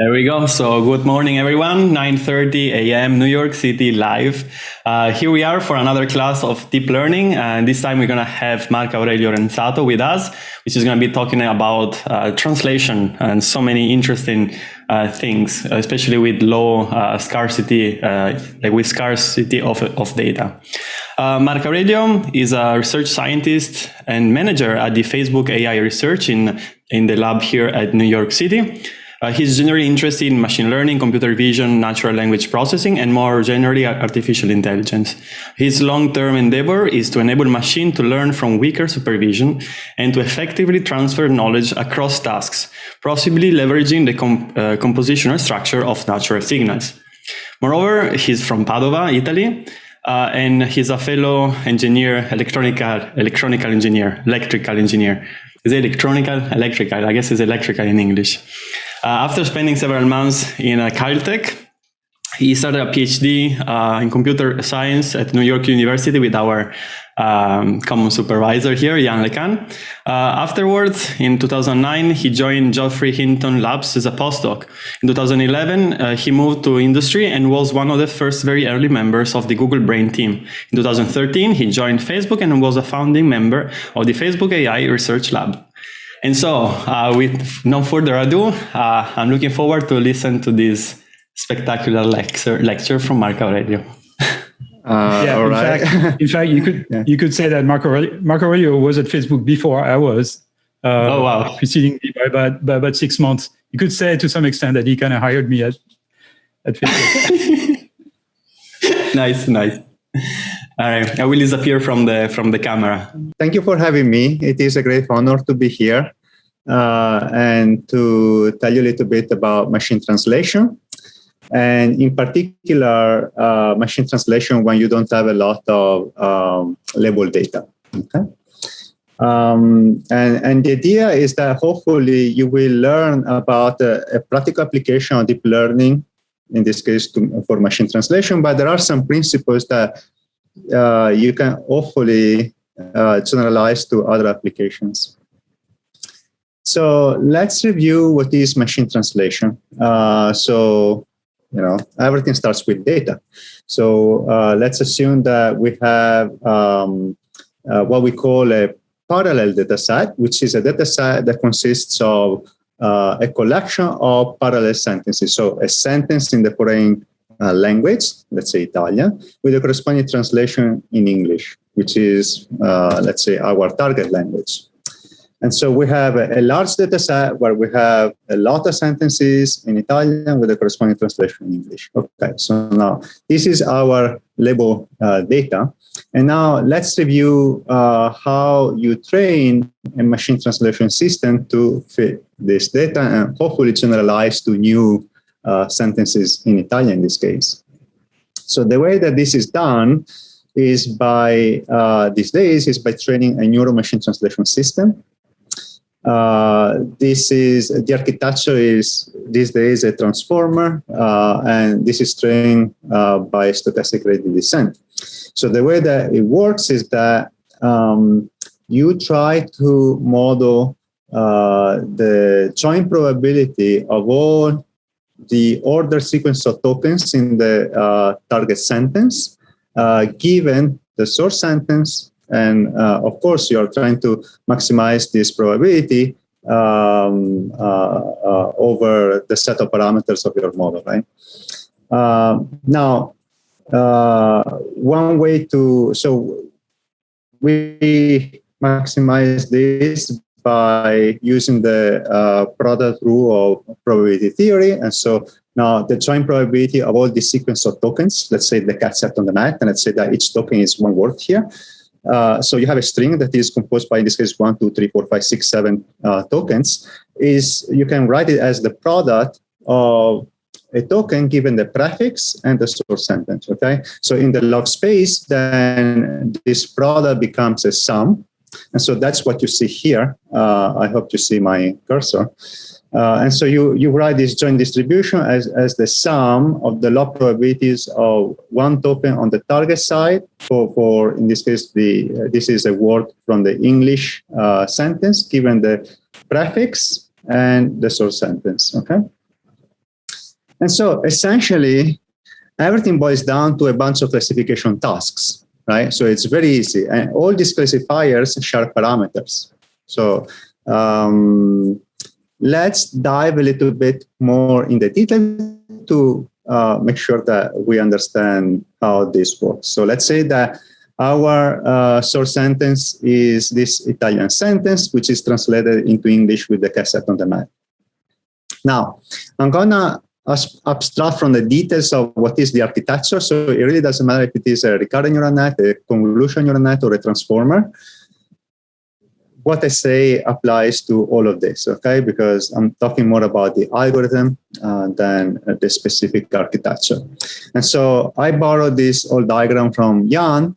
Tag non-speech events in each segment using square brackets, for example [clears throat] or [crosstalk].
There we go. So good morning, everyone. 9.30 a.m. New York City live. Uh, here we are for another class of deep learning. And this time we're going to have Marco Aurelio Ranzato with us, which is going to be talking about uh, translation and so many interesting uh, things, especially with low uh, scarcity, uh, like with scarcity of, of data. Uh, Marco Aurelio is a research scientist and manager at the Facebook AI research in, in the lab here at New York City. Uh, he's generally interested in machine learning, computer vision, natural language processing, and more generally, artificial intelligence. His long-term endeavor is to enable machine to learn from weaker supervision and to effectively transfer knowledge across tasks, possibly leveraging the com uh, compositional structure of natural signals. Moreover, he's from Padova, Italy, uh, and he's a fellow engineer, electronical, electronical engineer, electrical engineer. Is it electronical? Electrical, I guess it's electrical in English. Uh, after spending several months in uh, Caltech, he started a PhD uh, in computer science at New York University with our um, common supervisor here, Yann LeCun. Uh, afterwards, in 2009, he joined Geoffrey Hinton Labs as a postdoc. In 2011, uh, he moved to industry and was one of the first very early members of the Google Brain team. In 2013, he joined Facebook and was a founding member of the Facebook AI Research Lab. And so, uh, with no further ado, uh, I'm looking forward to listen to this spectacular lecture, lecture from Marco Aurelio. [laughs] Uh, yeah, in, right. fact, in fact, you could [laughs] yeah. you could say that Marco Aurelio, Marco Aurelio was at Facebook before I was. Uh, oh wow! Preceding me by about, by about six months. You could say to some extent that he kind of hired me at at Facebook. [laughs] nice, nice. All right, I will disappear from the from the camera. Thank you for having me. It is a great honor to be here uh, and to tell you a little bit about machine translation. And in particular, uh, machine translation when you don't have a lot of um, label data. Okay. Um, and, and the idea is that hopefully you will learn about a, a practical application of deep learning, in this case to, for machine translation, but there are some principles that uh, you can hopefully uh, generalize to other applications. So let's review what is machine translation. Uh, so, you know, everything starts with data. So uh, let's assume that we have um, uh, what we call a parallel data set, which is a data set that consists of uh, a collection of parallel sentences. So a sentence in the foreign uh, language, let's say Italian, with a corresponding translation in English, which is, uh, let's say, our target language. And so we have a, large data set where we have a lot of sentences in Italian with a corresponding translation in English. Okay, so now this is our label uh, data. And now let's review uh, how you train a machine translation system to fit this data and hopefully generalize to new uh, sentences in Italian in this case. So the way that this is done is by, uh, these days, is by training a neuro machine translation system. Uh, this is, the architecture is these days a transformer, uh, and this is trained uh, by stochastic gradient descent. So the way that it works is that um, you try to model uh, the joint probability of all the order sequence of tokens in the uh, target sentence, uh, given the source sentence. And uh, of course, you're trying to maximize this probability um, uh, uh, over the set of parameters of your model, right? Um, now, uh, one way to, so we maximize this by using the uh, product rule of probability theory. And so now the joint probability of all the sequence of tokens, let's say the cat set on the mat, and let's say that each token is one word here. Uh, so you have a string that is composed by, in this case, one, two, three, four, five, six, seven uh, tokens. Is you can write it as the product of a token given the prefix and the source sentence. Okay, so in the log space, then this product becomes a sum and so that's what you see here. Uh, I hope you see my cursor. Uh, and so you, you write this joint distribution as, as the sum of the log probabilities of one token on the target side for, for in this case, the uh, this is a word from the English uh, sentence given the prefix and the source sentence, okay? And so essentially, everything boils down to a bunch of classification tasks, right? So it's very easy. And all these classifiers share parameters. So um, let's dive a little bit more in the detail to uh, make sure that we understand how this works. So let's say that our uh, source sentence is this Italian sentence, which is translated into English with the cassette on the Mac. Now, I'm gonna abstract from the details of what is the architecture. So it really doesn't matter if it is a recurrent neural net, a convolution neural net, or a transformer. What I say applies to all of this, okay? Because I'm talking more about the algorithm uh, than the specific architecture. And so I borrowed this old diagram from Yann,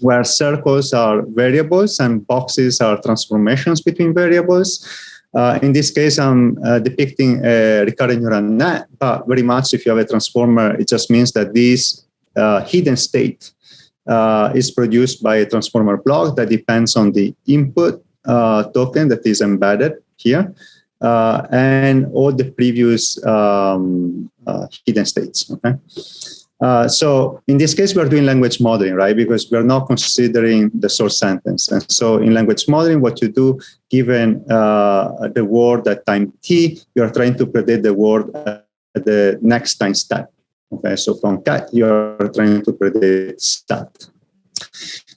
where circles are variables and boxes are transformations between variables. Uh, in this case, I'm uh, depicting a recurrent neural net, but very much if you have a transformer, it just means that this uh, hidden state uh, is produced by a transformer block that depends on the input uh, token that is embedded here uh, and all the previous um, hidden states. Okay. Uh, so in this case, we're doing language modeling, right? Because we're not considering the source sentence. And so in language modeling, what you do, given uh, the word at time t, you're trying to predict the word at the next time step. Okay, so from cat, you're trying to predict stat.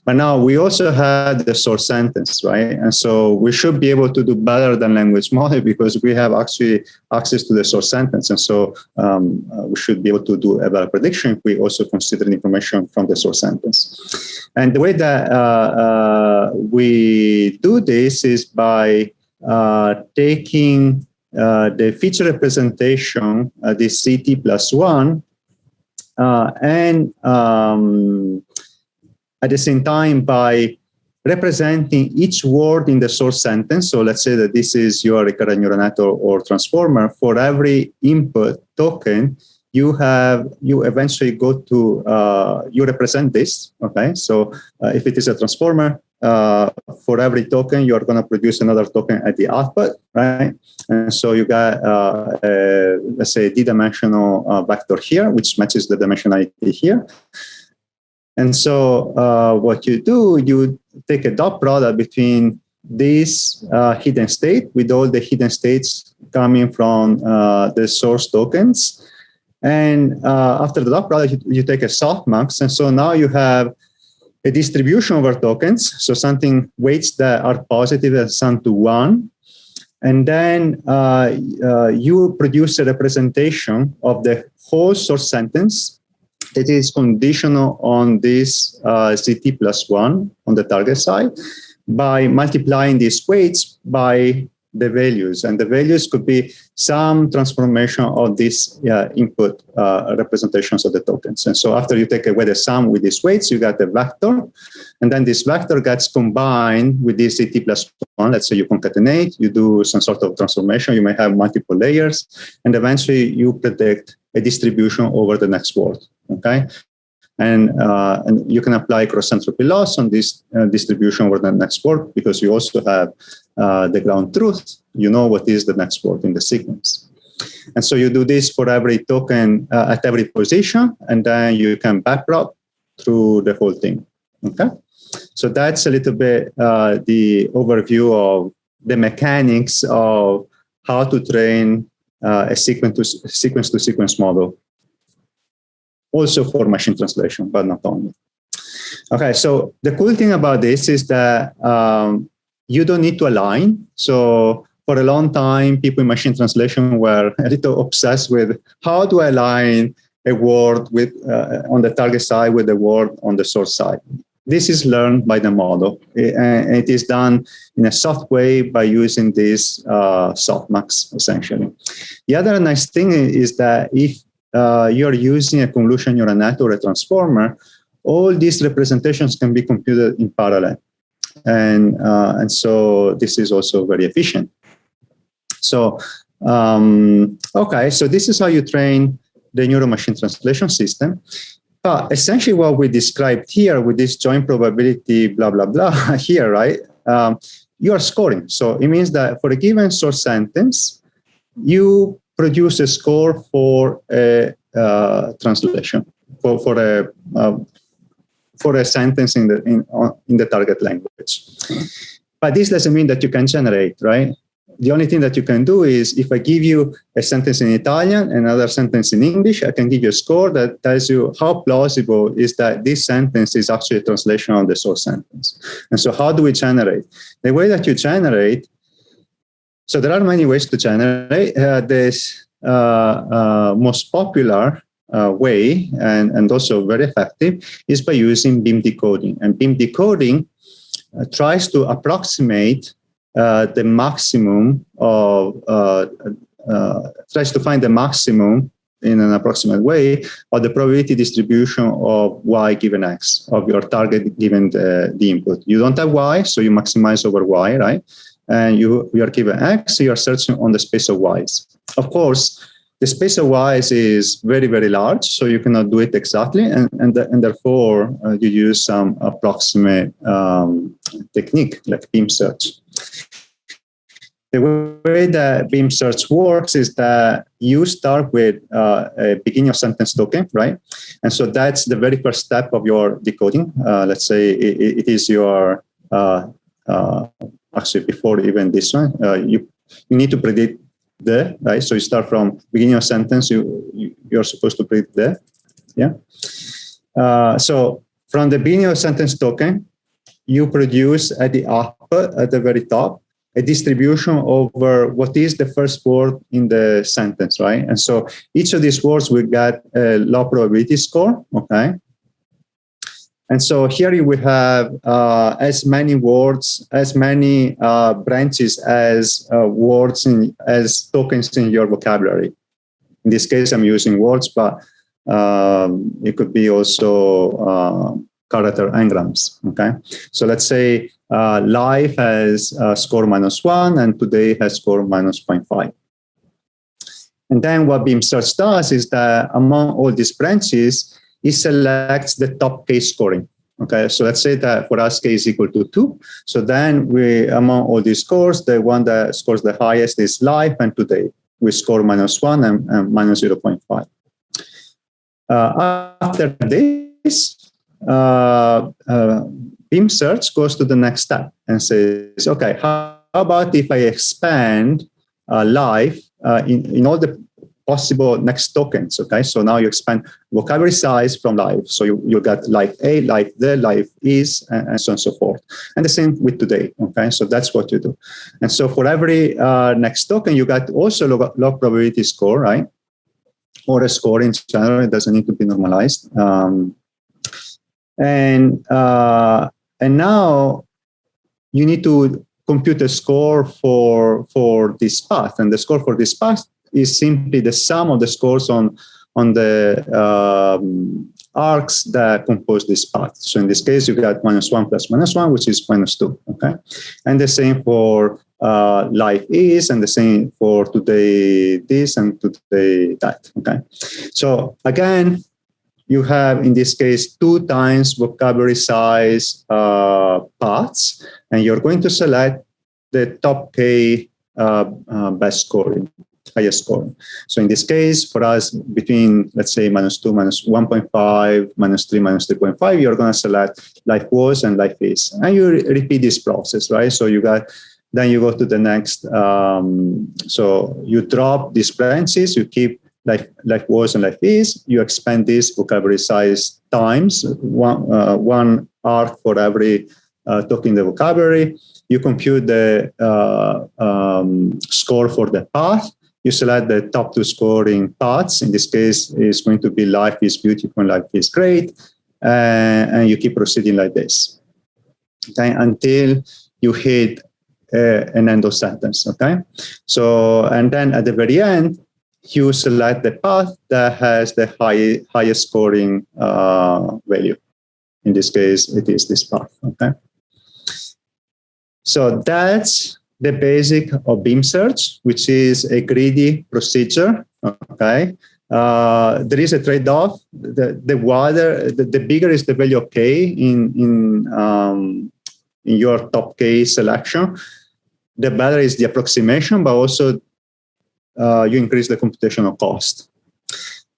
But now we also had the source sentence, right? And so we should be able to do better than language model because we have actually access to the source sentence. And so um, uh, we should be able to do a better prediction if we also consider information from the source sentence. And the way that uh, uh, we do this is by uh, taking uh, the feature representation, uh, this CT plus one, and um, at the same time by representing each word in the source sentence. So let's say that this is your recurrent neural net or, or transformer. For every input token, you have you eventually go to uh, you represent this. Okay, so uh, if it is a transformer, uh, for every token, you are going to produce another token at the output, right? And so you got, uh, a, let's say, d-dimensional uh, vector here, which matches the dimensionality here. And so uh, what you do, you take a dot product between this uh, hidden state with all the hidden states coming from uh, the source tokens. And uh, after the dot product, you, you, take a softmax. And so now you have a distribution over tokens. So something weights that are positive as sum to one. And then uh, uh, you produce a representation of the whole source sentence it is conditional on this uh, CT plus one on the target side by multiplying these weights by the values. And the values could be some transformation of these uh, input uh, representations of the tokens. And so after you take away the sum with these weights, you got the vector. And then this vector gets combined with this CT plus one. Let's say you concatenate, you do some sort of transformation. You may have multiple layers. And eventually you predict a distribution over the next word okay? And, uh, and you can apply cross entropy loss on this uh, distribution over the next word because you also have uh, the ground truth. You know what is the next word in the sequence. And so you do this for every token uh, at every position, and then you can backprop through the whole thing, okay? So that's a little bit uh, the overview of the mechanics of how to train uh, a sequence to sequence to sequence model also for machine translation, but not only. Okay, so the cool thing about this is that um, you don't need to align. So for a long time, people in machine translation were a little obsessed with how do I align a word with uh, on the target side with the word on the source side. This is learned by the model. and it is done in a soft way by using this uh, softmax, essentially. The other nice thing is that if uh, you're using a convolution neural net or a transformer, all these representations can be computed in parallel. And, uh, and so this is also very efficient. So, um, okay, so this is how you train the neural machine translation system. But essentially what we described here with this joint probability, blah, blah, blah, [laughs] here, right? Um, you are scoring. So it means that for a given source sentence, you produce a score for a uh, translation, for, for a uh, for a sentence in the in, in the target language. But this doesn't mean that you can generate, right? the only thing that you can do is if I give you a sentence in Italian, another sentence in English, I can give you a score that tells you how plausible is that this sentence is actually a translation of the source sentence. And so how do we generate? The way that you generate, so there are many ways to generate. Uh, this uh, uh, most popular uh, way and, and also very effective is by using beam decoding. And beam decoding uh, tries to approximate the maximum of, tries to find the maximum in an approximate way of the probability distribution of y given x, of your target given the, the input. You don't have y, so you maximize over y, right? And you, you are given x, you are searching on the space of y's. Of course, the space of y's is very, very large, so you cannot do it exactly, and, and, and therefore uh, you use some approximate um, technique like beam search. The way that beam search works is that you start with uh, a beginning of sentence token, right? And so that's the very first step of your decoding. Uh, let's say it, it is your, uh, uh actually before even this one, uh, you, you need to predict the, right? So you start from beginning of sentence, you, you, you're supposed to predict the, yeah? Uh, so from the beginning of sentence token, you produce at the output at the very top a distribution over what is the first word in the sentence, right? And so each of these words will get a low probability score, okay? And so here we have uh, as many words, as many uh, branches as uh, words in, as tokens in your vocabulary. In this case, I'm using words, but um, it could be also uh, character n-grams. Okay, so let's say uh, life has uh, score minus one and today has score minus 0.5. And then what Beam Search does is that among all these branches, it selects the top k scoring. Okay, so let's say that for us k is equal to two. So then we, among all these scores, the one that scores the highest is life and today. We score minus one and, and minus 0.5. Uh, after this, uh, uh, Beam Search goes to the next step and says, okay, how, about if I expand uh, life uh, in, in all the possible next tokens, okay? So now you expand vocabulary size from life. So you, you got life A, life the, life is, and, and, so on and so forth. And the same with today, okay? So that's what you do. And so for every uh, next token, you got also log, log probability score, right? Or a score in general, it doesn't need to be normalized. Um, and uh, and now you need to compute a score for for this path, and the score for this path is simply the sum of the scores on on the um, arcs that compose this path. So in this case, you got minus one plus minus one, which is minus two. Okay, and the same for uh, life is, and the same for today this and today that. Okay, so again, you have, in this case, two times vocabulary size uh, paths, and you're going to select the top K uh, uh, best scoring, highest score. So in this case, for us, between, let's say, minus 2, minus 1.5, minus 3, minus 3.5, you're going to select life was and life is. And you re repeat this process, right? So you got then you go to the next. Um, so you drop these branches, you keep life, life was and life is, you expand this vocabulary size times one, uh, one arc for every uh, token in the vocabulary. You compute the uh, um, score for the path. You select the top two scoring paths. In this case, is going to be life is beautiful and life is great. Uh, and you keep proceeding like this okay, until you hit uh, an end of sentence. Okay, so and then at the very end, you select the path that has the high, highest scoring uh, value. In this case, it is this path, okay? So that's the basic of beam search, which is a greedy procedure, okay? Uh, there is a trade-off. The, the wider, the, the, bigger is the value of k in, in, um, in your top k selection, the better is the approximation, but also uh, you increase the computational cost.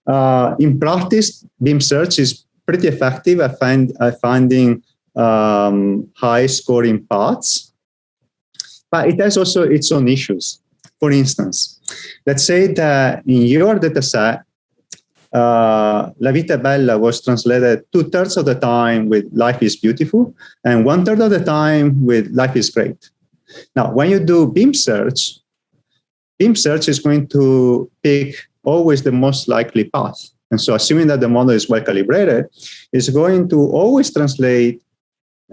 Uh, in practice, Beam search is pretty effective at, find, at finding um, high scoring paths, but it has also its own issues. For instance, let's say that in your dataset, uh, La Vita Bella was translated two thirds of the time with Life is Beautiful and one third of the time with Life is Great. Now, when you do Beam search, Beam search is going to pick always the most likely path. And so assuming that the model is well calibrated, it's going to always translate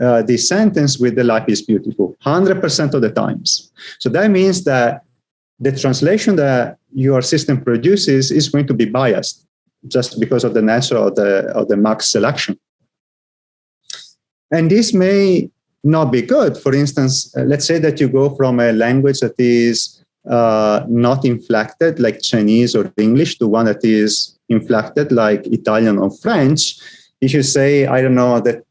uh, the sentence with the life is beautiful 100% of the times. So that means that the translation that your system produces is going to be biased just because of the nature of the, of the max selection. And this may not be good. For instance, uh, let's say that you go from a language that is uh, not inflected like Chinese or English to one that is inflected like Italian or French. If you say, I don't know, that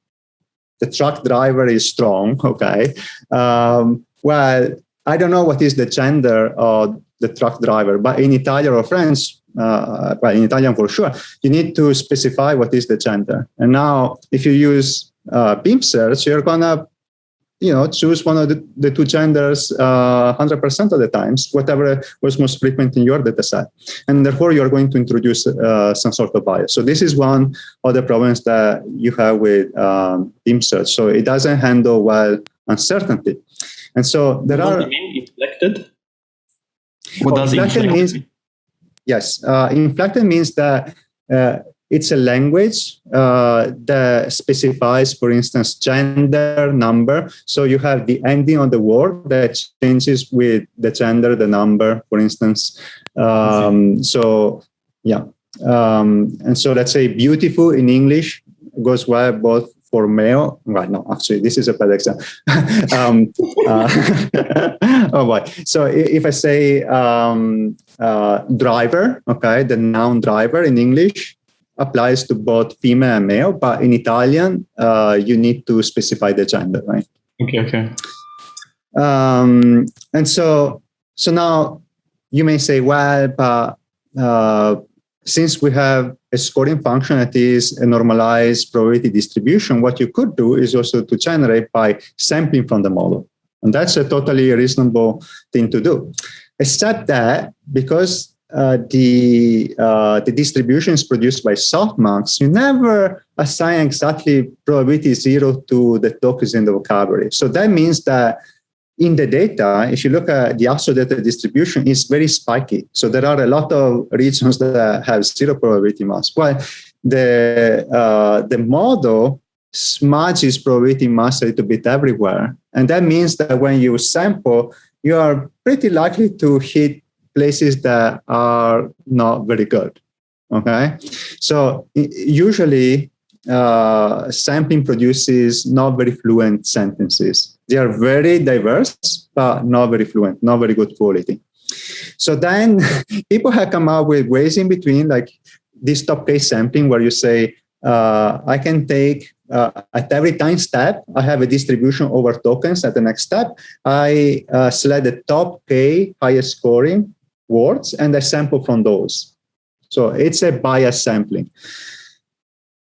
the truck driver is strong, [laughs] okay, um, well, I don't know what is the gender of the truck driver, but in Italian or French, uh, well, in Italian for sure, you need to specify what is the gender. And now, if you use uh, Beam search, you're gonna you know, choose one of the, the two genders uh, 100% of the times, whatever was most frequent in your data set. And therefore, you're going to introduce uh, some sort of bias. So this is one of the problems that you have with um, Beam search. So it doesn't handle well uncertainty. And so there what are... What mean inflected? What does inflected means? Yes, uh, inflected means that uh, it's a language uh, that specifies, for instance, gender, number. So you have the ending of the word that changes with the gender, the number, for instance. Um, so, yeah. Um, and so let's say beautiful in English goes well both for male. Right, no, actually, this is a bad example. [laughs] um, uh, [laughs] oh boy. So if I say um, uh, driver, okay, the noun driver in English, applies to both female and male, but in Italian, uh, you need to specify the gender, right? Okay, okay. Um, and so, so now you may say, well, but uh, since we have a scoring function that is a normalized probability distribution, what you could do is also to generate by sampling from the model. And that's a totally reasonable thing to do. Except that because uh, the uh, the distribution is produced by softmax, you never assign exactly probability zero to the tokens in the vocabulary. So that means that in the data, if you look at the actual data distribution, it's very spiky. So there are a lot of regions that have zero probability mass. Well, the uh, the model smudges probability mass a little bit everywhere, and that means that when you sample, you are pretty likely to hit places that are not very good. Okay, so usually uh, sampling produces not very fluent sentences. They are very diverse, but not very fluent, not very good quality. So then [laughs] people have come up with ways in between, like this top case sampling, where you say, uh, I can take uh, at every time step, I have a distribution over tokens. At the next step, I uh, select the top K highest scoring words and I sample from those. So it's a bias sampling.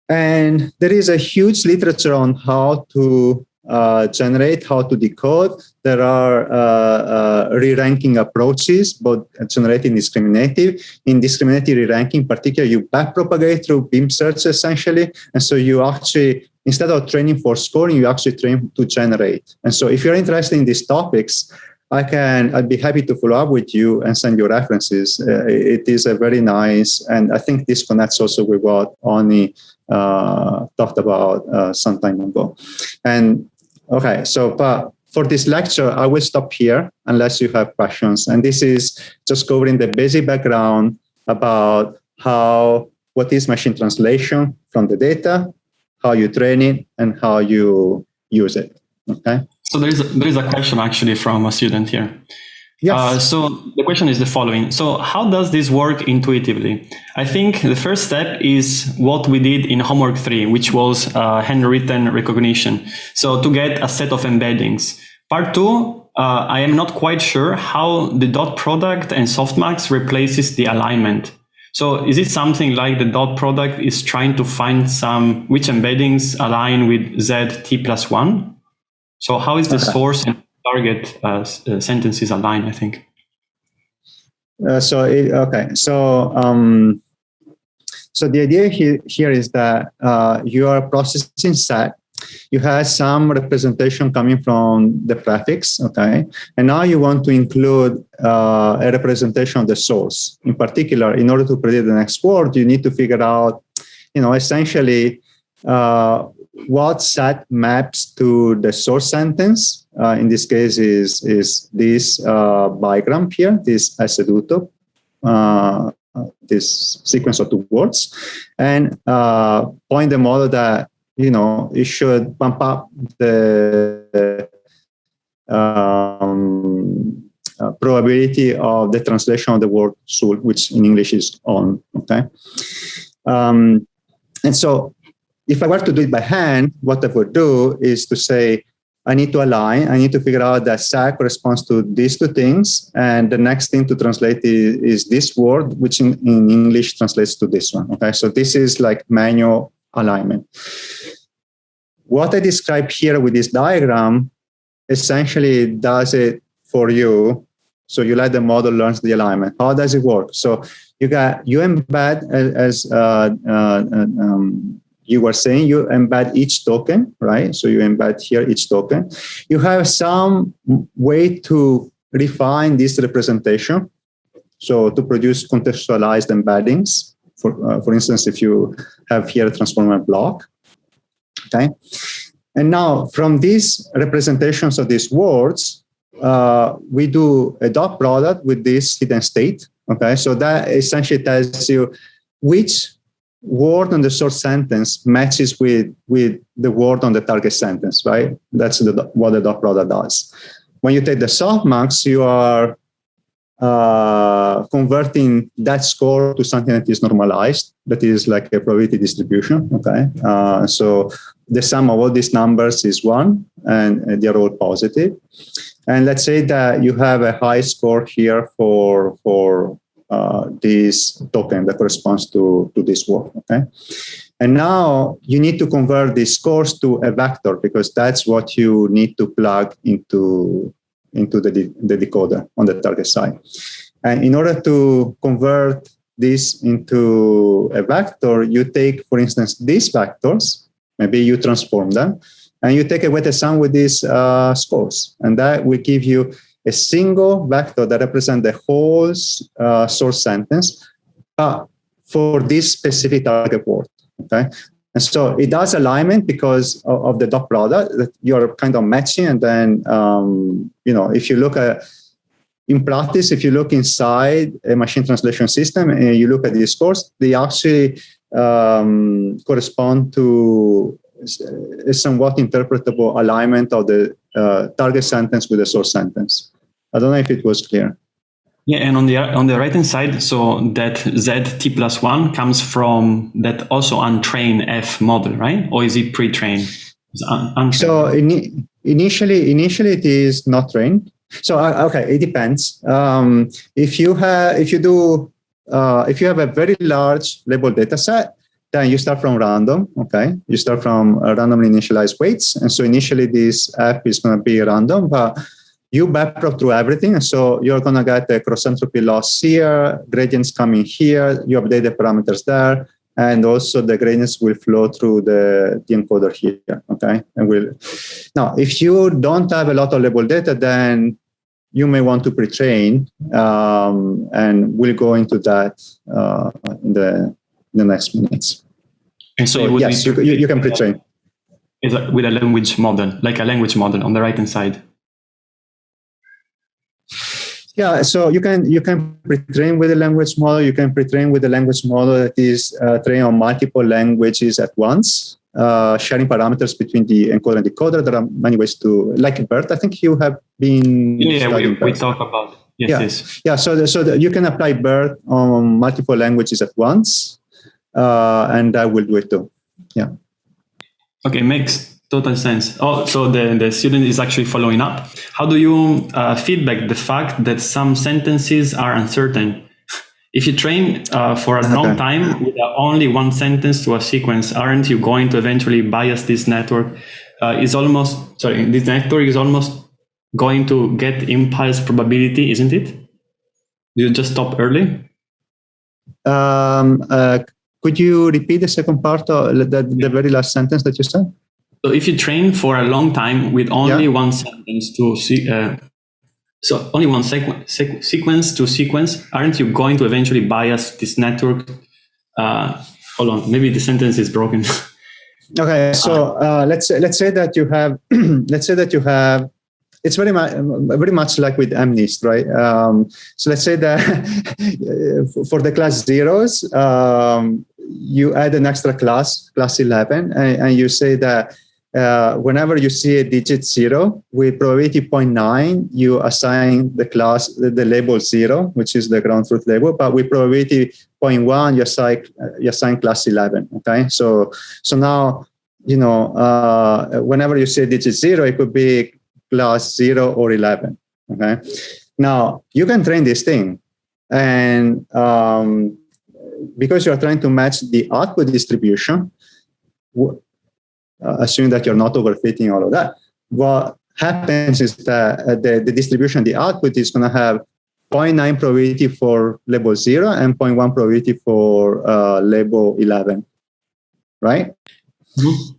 And there is a huge literature on how to uh, generate, how to decode. There are uh, uh, re-ranking approaches, both generating discriminative. In discriminative re-ranking, particularly, you backpropagate through beam search essentially. And so you actually, instead of training for scoring, you actually train to generate. And so if you're interested in these topics, I can, I'd be happy to follow up with you and send you references. Uh, it is a very nice, and I think this connects also with what Oni uh, talked about uh, some time ago. And okay, so but for this lecture, I will stop here unless you have questions. And this is just covering the basic background about how, what is machine translation from the data, how you train it, and how you use it. Okay. So there is a, there is a question actually from a student here. Yes. Uh, so the question is the following. So how does this work intuitively? I think the first step is what we did in homework three, which was uh, handwritten recognition. So to get a set of embeddings. Part two uh, I am not quite sure how the dot product and softmax replaces the alignment. So is it something like the dot product is trying to find some which embeddings align with Z t plus one? So how is the okay. source and target uh, uh, sentences aligned, I think? Uh, so, it, okay. So, um, so the idea here, here is that uh, you are processing set you have some representation coming from the prefix, okay? And now you want to include uh, a representation of the source. In particular, in order to predict the next word, you need to figure out, you know, essentially uh, what set maps to the source sentence. Uh, in this case is, is this uh, bigram here, this aceduto, uh, this sequence of two words, and uh, point the model that you know, it should bump up the um, uh, probability of the translation of the word soul, which in English is on, okay? Um, and so if I were to do it by hand, what I would do is to say, I need to align, I need to figure out that SAC corresponds to these two things, and the next thing to translate is, is this word, which in, in English translates to this one, okay? So this is like manual alignment. What I describe here with this diagram essentially does it for you. So you let the model learn the alignment. How does it work? So you got you embed as uh, uh, um, you were saying, you embed each token, right? So you embed here each token. You have some way to refine this representation. So to produce contextualized embeddings. For, uh, for instance, if you have here a transformer block, okay? And now from these representations of these words, uh, we do a dot product with this hidden state, okay? So that essentially tells you which word on the source sentence matches with, with the word on the target sentence, right? That's the, what the dot product does. When you take the softmax, you are uh, converting that score to something that is normalized, that is like a probability distribution, okay? Uh, so the sum of all these numbers is one, and they're all positive. And let's say that you have a high score here for, for uh, this token that corresponds to, to this word, okay? And now you need to convert these scores to a vector because that's what you need to plug into into the, de the decoder on the target side. And in order to convert this into a vector, you take, for instance, these vectors, maybe you transform them, and you take a weighted sum with these uh, scores. And that will give you a single vector that represents the whole uh, source sentence uh, for this specific target word. Okay, and so it does alignment because of, of the dot product that you're kind of matching. And then, um, you know, if you look at, in practice, if you look inside a machine translation system and you look at these scores, they actually um, correspond to a somewhat interpretable alignment of the uh, target sentence with the source sentence. I don't know if it was clear. Yeah, and on the on the right hand side, so that z t plus one comes from that also untrained f model, right? Or is it pre-trained? Un so in, initially, initially it is not trained. So uh, okay, it depends. Um, if you have, if you do, uh, if you have a very large label data set, then you start from random. Okay, you start from randomly initialized weights, and so initially this f is going to be random, but you backprop through everything. So you're going to get the cross entropy loss here, gradients coming here, you update the parameters there, and also the gradients will flow through the, the encoder here, okay? And will Now, if you don't have a lot of label data, then you may want to pre-train, um, and we'll go into that uh, in, the, in the next minutes. And so, so yes, you, you, you can pre-train. Is with a language model, like a language model on the right-hand side. Yeah, so you can you can pre-train with a language model. You can pre-train with a language model that is uh, trained on multiple languages at once, uh, sharing parameters between the encoder and decoder. There are many ways to, like BERT. I think you have been. Yeah, we, we talk about. Yes, yeah. yes. Yeah, so the, so the, you can apply BERT on multiple languages at once, uh, and I will do it too. Yeah. Okay, makes total sense. Oh, so the, the student is actually following up. How do you uh, feedback the fact that some sentences are uncertain? [laughs] If you train uh, for a okay. long time with only one sentence to a sequence, aren't you going to eventually bias this network? Uh, is almost sorry, this network is almost going to get impulse probability, isn't it? Do you just stop early? Um, uh, could you repeat the second part of the, the very last sentence that you said? So if you train for a long time with only yeah. one sentence to see, uh, so only one sequ sequ sequence to sequence, aren't you going to eventually bias this network? Uh, hold on, maybe the sentence is broken. [laughs] okay, so uh, let's say, let's say that you have [clears throat] let's say that you have it's very much very much like with MNIST, right? Um, so let's say that [laughs] for the class zeros, um, you add an extra class, class 11, and, and you say that uh, whenever you see a digit zero with probability 0.9, you assign the class the, the, label zero, which is the ground truth label. But with probability 0.1, you assign you assign class 11. Okay, so so now you know uh, whenever you see a digit zero, it could be class zero or 11. Okay, now you can train this thing, and um, because you are trying to match the output distribution uh, assuming that you're not overfitting all of that, what happens is that uh, the, the distribution, the output is going to have 0.9 probability for label 0 and 0.1 probability for uh, label 11, right? Mm -hmm.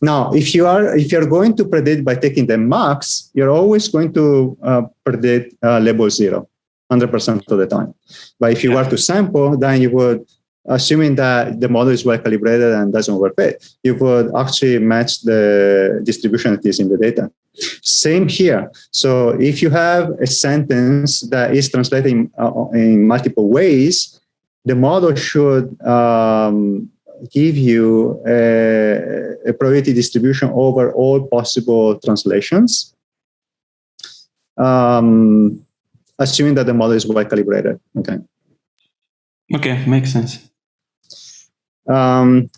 Now, if you are if you're going to predict by taking the max, you're always going to uh, predict uh, label zero, 100% of the time. But if you yeah. were to sample, then you would assuming that the model is well calibrated and doesn't overfit, you would actually match the distribution that is in the data. Same here. So if you have a sentence that is translated in, uh, in multiple ways, the model should um, give you a, a, probability distribution over all possible translations, um, assuming that the model is well calibrated. Okay. Okay, makes sense. Um,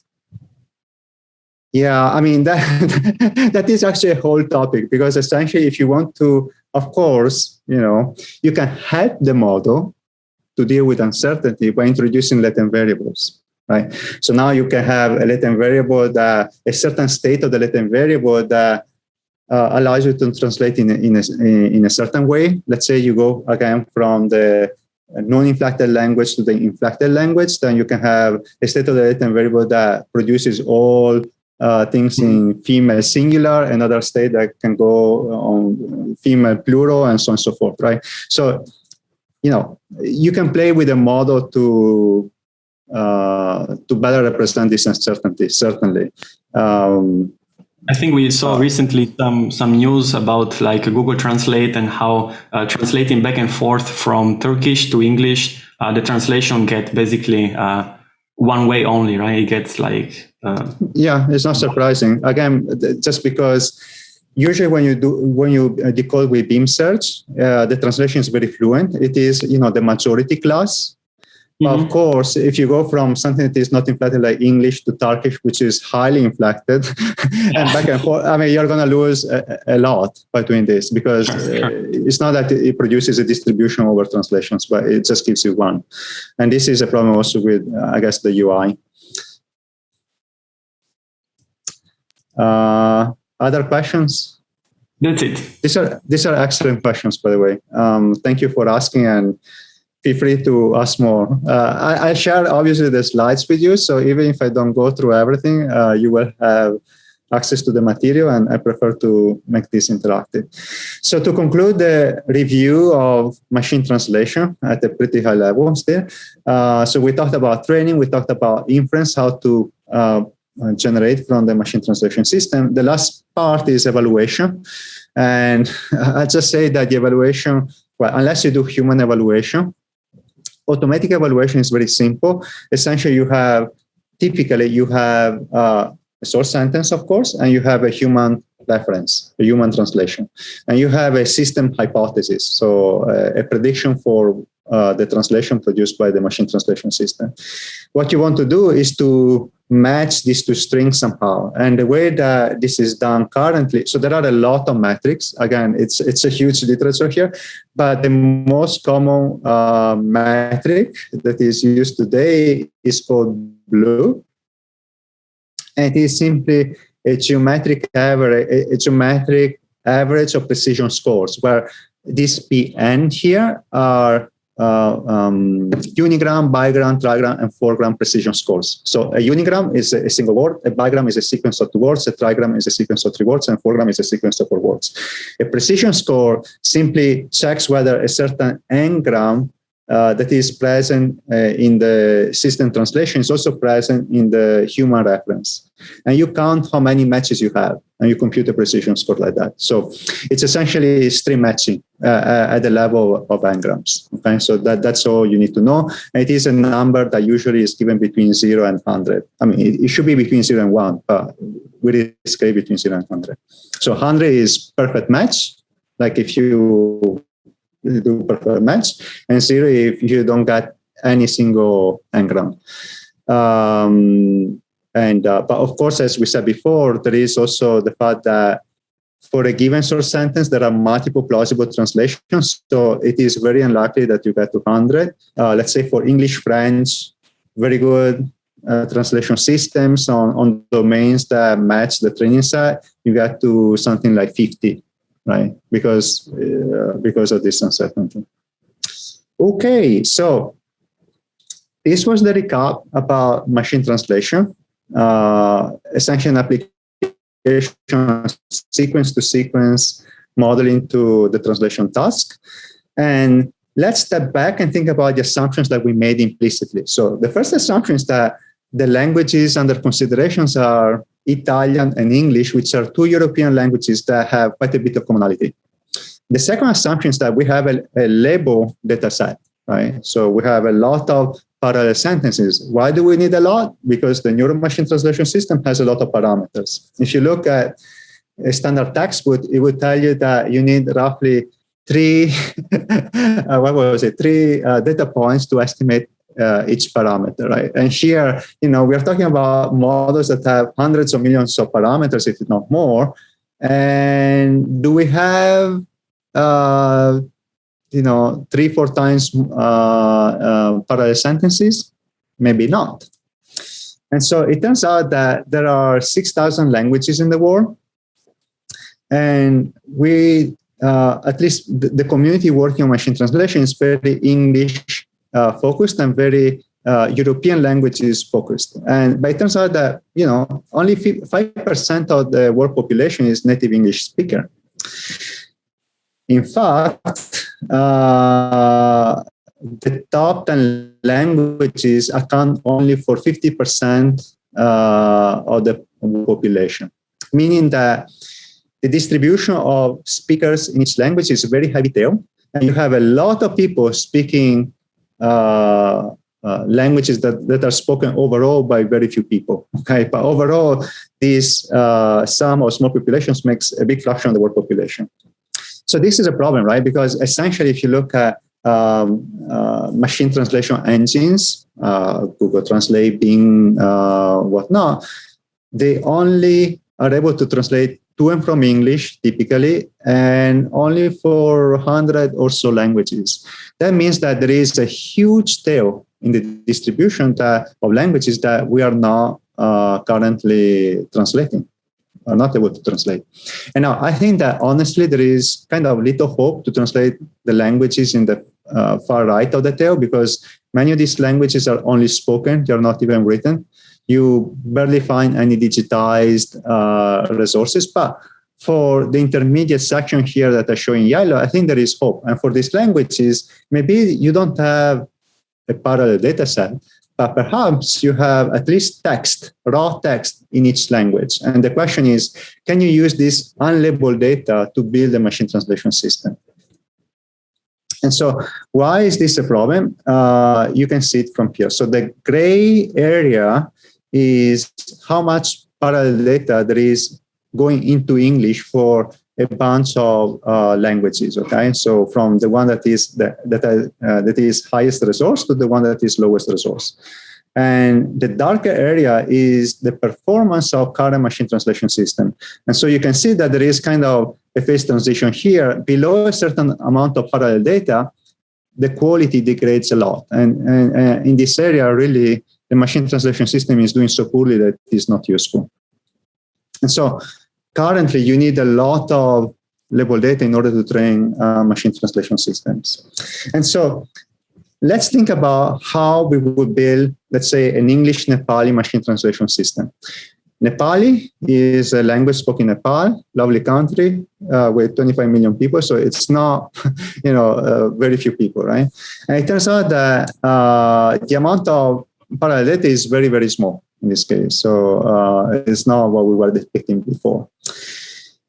yeah, I mean, that, [laughs] that is actually a whole topic because essentially if you want to, of course, you know, you can help the model to deal with uncertainty by introducing latent variables, right? So now you can have a latent variable that a certain state of the latent variable that uh, allows you to translate in a, in, a, in a certain way. Let's say you go again from the non-inflected language to the inflected language, then you can have a state of the latent variable that produces all uh, things in female singular, another state that can go on female plural, and so on and so forth, right? So, you know, you can play with a model to uh, to better represent this uncertainty, certainly. Um, I think we saw recently some some news about like Google Translate and how uh, translating back and forth from Turkish to English, uh, the translation get basically uh, one way only, right? It gets like uh, yeah, it's not surprising. Again, just because usually when you do when you uh, decode with Beam search, uh, the translation is very fluent. It is you know the majority class Mm -hmm. Of course, if you go from something that is not inflected like English to Turkish, which is highly inflected, [laughs] and back and [laughs] forth, I mean, you're going to lose a, a, lot by doing this because uh, it's not that it produces a distribution over translations, but it just gives you one. And this is a problem also with, uh, I guess, the UI. Uh, other questions? That's it. These are these are excellent questions, by the way. Um, thank you for asking and feel free to ask more. Uh, I, I, share obviously the slides with you, so even if I don't go through everything, uh, you will have access to the material and I prefer to make this interactive. So to conclude the review of machine translation at a pretty high level still, uh, so we talked about training, we talked about inference, how to uh, generate from the machine translation system. The last part is evaluation. And [laughs] I just say that the evaluation, well, unless you do human evaluation, automatic evaluation is very simple. Essentially, you have, typically you have uh, a source sentence, of course, and you have a human reference, a human translation. And you have a system hypothesis, so uh, a prediction for uh, the translation produced by the machine translation system. What you want to do is to match these two strings somehow. And the way that this is done currently, so there are a lot of metrics. Again, it's it's a huge literature here, but the most common uh, metric that is used today is called BLEU. And it is simply a geometric average, a geometric average of precision scores, where these PN here are um, unigram, bigram, trigram, and fourgram precision scores. So a unigram is a, a, single word, a bigram is a sequence of two words, a trigram is a sequence of three words, and fourgram is a sequence of four words. A precision score simply checks whether a certain n-gram uh, that is present uh, in the system translation is also present in the human reference. And you count how many matches you have, and you compute a precision score like that. So it's essentially stream matching uh, uh at the level of n-grams. Okay, so that, that's all you need to know. And it is a number that usually is given between 0 and 100. I mean, it, it should be between 0 and 1, but we risk between 0 and 100. So 100 is perfect match. Like if you do prefer match, and zero if you don't get any single n-gram. Um, and uh, but of course, as we said before, there is also the fact that for a given source sentence, there are multiple plausible translations. So it is very unlikely that you get to 100. Uh, let's say for English, French, very good uh, translation systems on, on domains that match the training set, you get to something like 50 right? Because uh, because of this uncertainty. Okay, so this was the recap about machine translation, uh, essentially application sequence to sequence modeling to the translation task. And let's step back and think about the assumptions that we made implicitly. So the first assumption is that the languages under considerations are Italian and English, which are two European languages that have quite a bit of commonality. The second assumption is that we have a, a label data set, right? So we have a lot of parallel sentences. Why do we need a lot? Because the neural machine translation system has a lot of parameters. If you look at a standard textbook, it would tell you that you need roughly three, [laughs] uh, what was it, three uh, data points to estimate uh, each parameter, right? And here, you know, we're talking about models that have hundreds of millions of parameters, if not more. And do we have, uh, you know, three, four times uh, uh parallel sentences? Maybe not. And so it turns out that there are 6,000 languages in the world. And we, uh, at least the, the community working on machine translation is very English focused and very uh, European languages focused. And but it turns out that you know only five percent of the world population is native English speaker. In fact, uh, the top 10 languages account only for 50% uh, of the population, meaning that the distribution of speakers in each language is very heavy tail. And you have a lot of people speaking uh, uh, languages that, that are spoken overall by very few people. Okay, but overall, this uh, some or small populations makes a big fraction of the world population. So this is a problem, right? Because essentially, if you look at um, uh, machine translation engines, uh, Google Translate, Bing, uh, whatnot, they only are able to translate to and from English typically, and only for 100 or so languages. That means that there is a huge tail in the distribution that, of languages that we are not uh, currently translating, are not able to translate. And now I think that honestly, there is kind of little hope to translate the languages in the uh, far right of the tail because many of these languages are only spoken, they're not even written you barely find any digitized uh, resources. But for the intermediate section here that I show in yellow, I think there is hope. And for these languages, maybe you don't have a parallel data set, but perhaps you have at least text, raw text in each language. And the question is, can you use this unlabeled data to build a machine translation system? And so why is this a problem? Uh, you can see it from here. So the gray area is how much parallel data there is going into English for a bunch of uh, languages. Okay, so from the one that is the, that uh, that is highest resource to the one that is lowest resource, And the darker area is the performance of current machine translation system. And so you can see that there is kind of a phase transition here. Below a certain amount of parallel data, the quality degrades a lot. And, and, and in this area, really, the machine translation system is doing so poorly that it's not useful. And so currently you need a lot of label data in order to train uh, machine translation systems. And so let's think about how we would build, let's say, an English Nepali machine translation system. Nepali is a language spoken in Nepal, lovely country uh, with 25 million people. So it's not, [laughs] you know, uh, very few people, right? And it turns out that uh, the amount of parallel data is very, very small in this case. So uh, it's not what we were depicting before.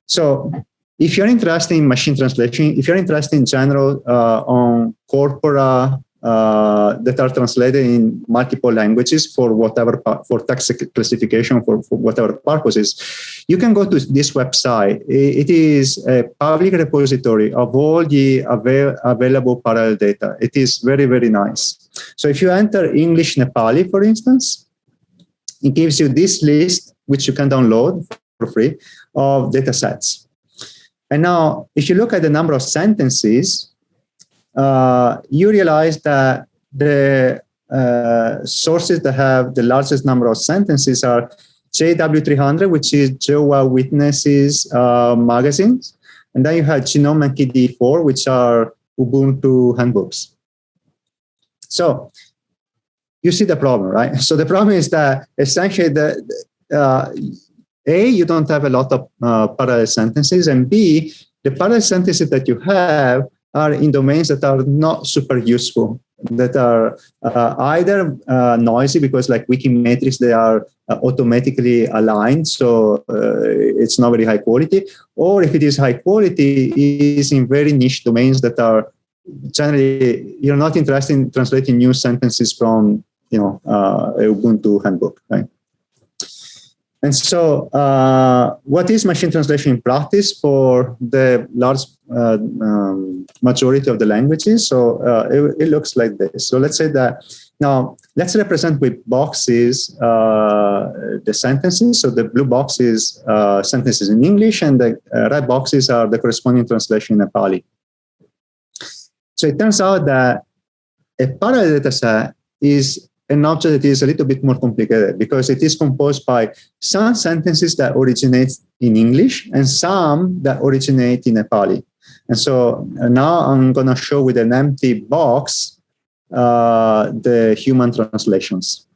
So if you're interested in machine translation, if you're interested in general uh, on corpora uh, that are translated in multiple languages for whatever for text classification for, for, whatever purposes, you can go to this website. It is a public repository of all the avail available parallel data. It is very very nice. So if you enter English Nepali, for instance, it gives you this list which you can download for free of data sets. And now, if you look at the number of sentences, uh, you realize that the uh, sources that have the largest number of sentences are JW300, which is Jehovah Witnesses uh, magazines. And then you have GNOME and KDE4, which are Ubuntu handbooks. So you see the problem, right? So the problem is that essentially the, uh, A, you don't have a lot of uh, parallel sentences, and B, the parallel sentences that you have are in domains that are not super useful, that are uh, either uh, noisy because like WikiMatrix, they are uh, automatically aligned, so uh, it's not very high quality, or if it is high quality, it is in very niche domains that are generally, you're not interested in translating new sentences from, you know, uh, Ubuntu handbook, right? And so uh, what is machine translation in practice for the large uh, um, majority of the languages? So uh, it, it, looks like this. So let's say that now let's represent with boxes uh, the sentences. So the blue box is uh, sentences in English and the red boxes are the corresponding translation in Nepali. So it turns out that a parallel data set is an object that is a little bit more complicated because it is composed by some sentences that originate in English and some that originate in Nepali. And so uh, now I'm going to show with an empty box uh, the human translations.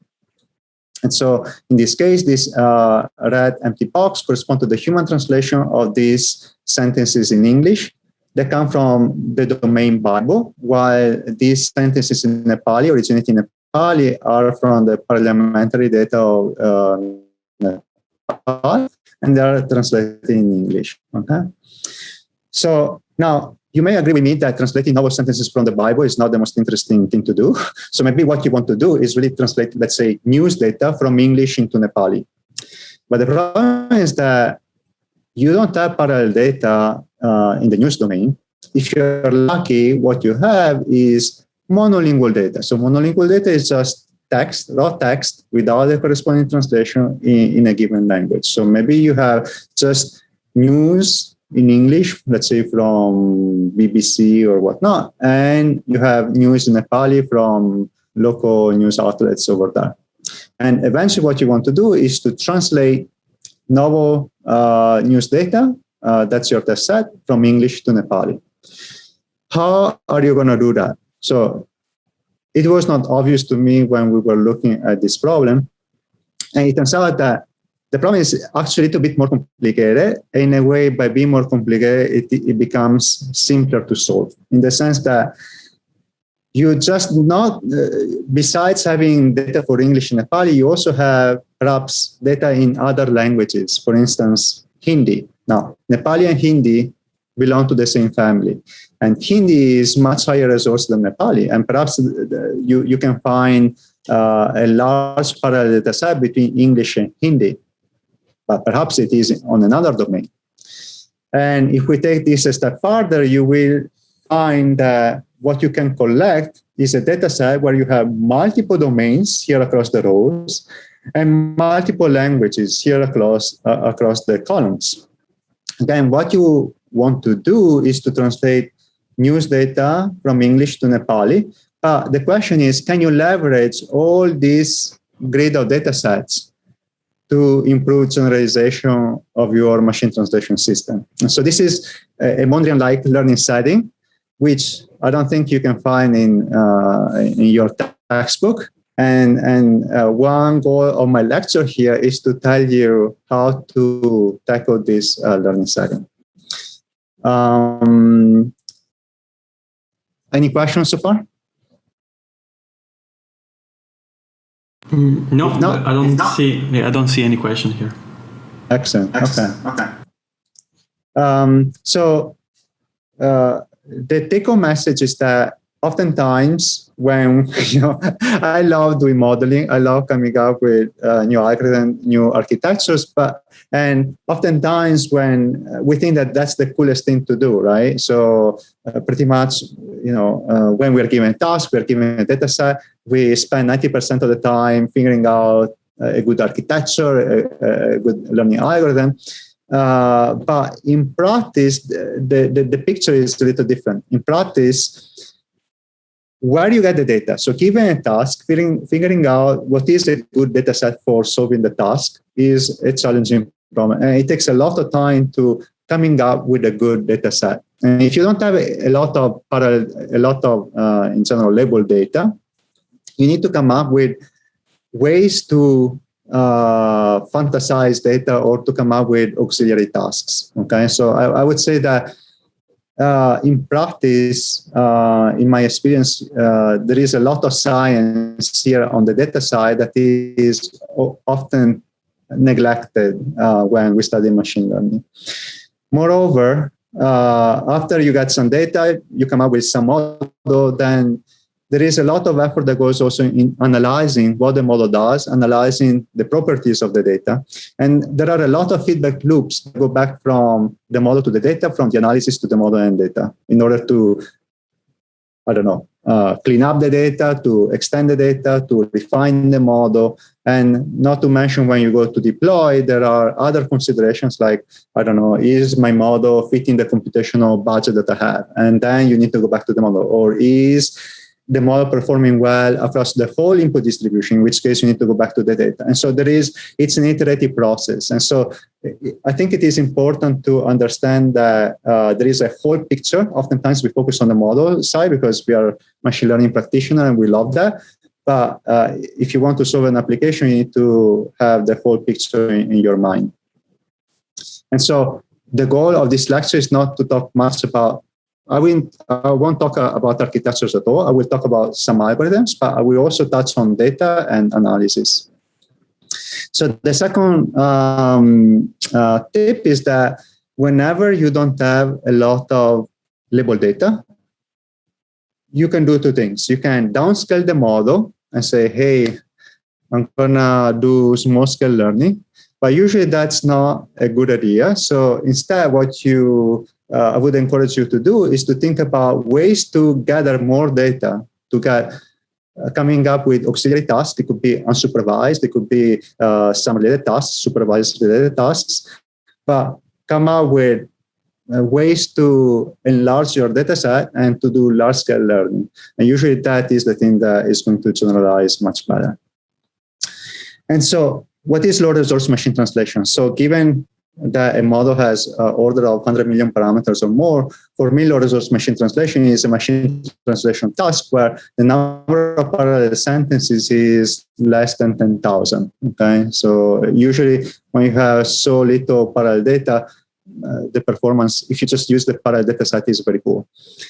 And so in this case, this uh, red empty box corresponds to the human translation of these sentences in English that come from the domain Bible, while these sentences in Nepali originate in Nepali are from the parliamentary data of uh, Nepal, and they are translated in English. Okay, so now you may agree with me that translating novel sentences from the Bible is not the most interesting thing to do. [laughs] So maybe what you want to do is really translate, let's say, news data from English into Nepali. But the problem is that you don't have parallel data uh, in the news domain. If you're lucky, what you have is monolingual data. So monolingual data is just text, raw text without the corresponding translation in, in a given language. So maybe you have just news in English, let's say from BBC or whatnot, and you have news in Nepali from local news outlets over there. And eventually what you want to do is to translate novel uh, news data, uh, that's your test set, from English to Nepali. How are you going to do that? So it was not obvious to me when we were looking at this problem. And it turns out that the problem is actually a little bit more complicated. In a way, by being more complicated, it, it becomes simpler to solve in the sense that you just not, uh, besides having data for English and Nepali, you also have perhaps data in other languages, for instance, Hindi. Now, Nepali and Hindi belong to the same family. And Hindi is much higher resource than Nepali. And perhaps you, you can find uh, a large parallel data set between English and Hindi, but perhaps it is on another domain. And if we take this a step further, you will find that what you can collect is a data set where you have multiple domains here across the rows and multiple languages here across, uh, across the columns. Then what you want to do is to translate news data from English to Nepali. Uh, the question is, can you leverage all these grid of data sets to improve generalization of your machine translation system? And so this is a, a Mondrian-like learning setting, which I don't think you can find in, uh, in your textbook. And, and uh, one goal of my lecture here is to tell you how to tackle this uh, learning setting. Um, any questions so far? Mm, no, no, I don't see. Yeah, I don't see any question here. Excellent. Excellent. Okay. Okay. Um, so uh, the take-home message is that oftentimes when [laughs] you know i love doing modeling. I love coming up with uh, new algorithms new architectures but and oftentimes when uh, we think that that's the coolest thing to do right? So uh, pretty much you know uh, when we're given a task we're given a data set we spend 90% of the time figuring out a good architecture a, a good learning algorithm. Uh, but in practice, the, the, the, picture is a little different. In practice, where do you get the data. So given a task, figuring, figuring out what is a good data set for solving the task is a challenging problem. And it takes a lot of time to coming up with a good data set. And if you don't have a, lot of parallel, a lot of, uh, in general, label data, you need to come up with ways to uh, fantasize data or to come up with auxiliary tasks. Okay, so I, I would say that uh, in practice, uh, in my experience, uh, there is a lot of science here on the data side that is often neglected uh, when we study machine learning. Moreover, uh, after you get some data, you come up with some model, then there is a lot of effort that goes also in analyzing what the model does, analyzing the properties of the data. And there are a lot of feedback loops that go back from the model to the data, from the analysis to the model and data in order to, I don't know, uh, clean up the data, to extend the data, to refine the model. And not to mention when you go to deploy, there are other considerations like, I don't know, is my model fitting the computational budget that I have? And then you need to go back to the model. Or is the model performing well across the whole input distribution, in which case you need to go back to the data. And so there is, it's an iterative process. And so I think it is important to understand that uh, there is a whole picture. Oftentimes we focus on the model side because we are machine learning practitioner and we love that. But uh, if you want to solve an application, you need to have the whole picture in, in your mind. And so the goal of this lecture is not to talk much about I, will, I won't talk uh, about architectures at all. I will talk about some algorithms, but I will also touch on data and analysis. So the second um, uh, tip is that whenever you don't have a lot of label data, you can do two things. You can downscale the model and say, hey, I'm gonna do small scale learning, but usually that's not a good idea. So instead, what you uh, I would encourage you to do is to think about ways to gather more data to get uh, coming up with auxiliary tasks. It could be unsupervised. It could be uh, some related tasks, supervised related tasks, but come up with uh, ways to enlarge your data set and to do large scale learning. And usually that is the thing that is going to generalize much better. And so what is low resource machine translation? So given that a model has an order of 100 million parameters or more, for low resource machine translation is a machine translation task where the number of parallel sentences is less than 10,000. Okay, so usually when you have so little parallel data, uh, the performance, if you just use the parallel data set, is very poor.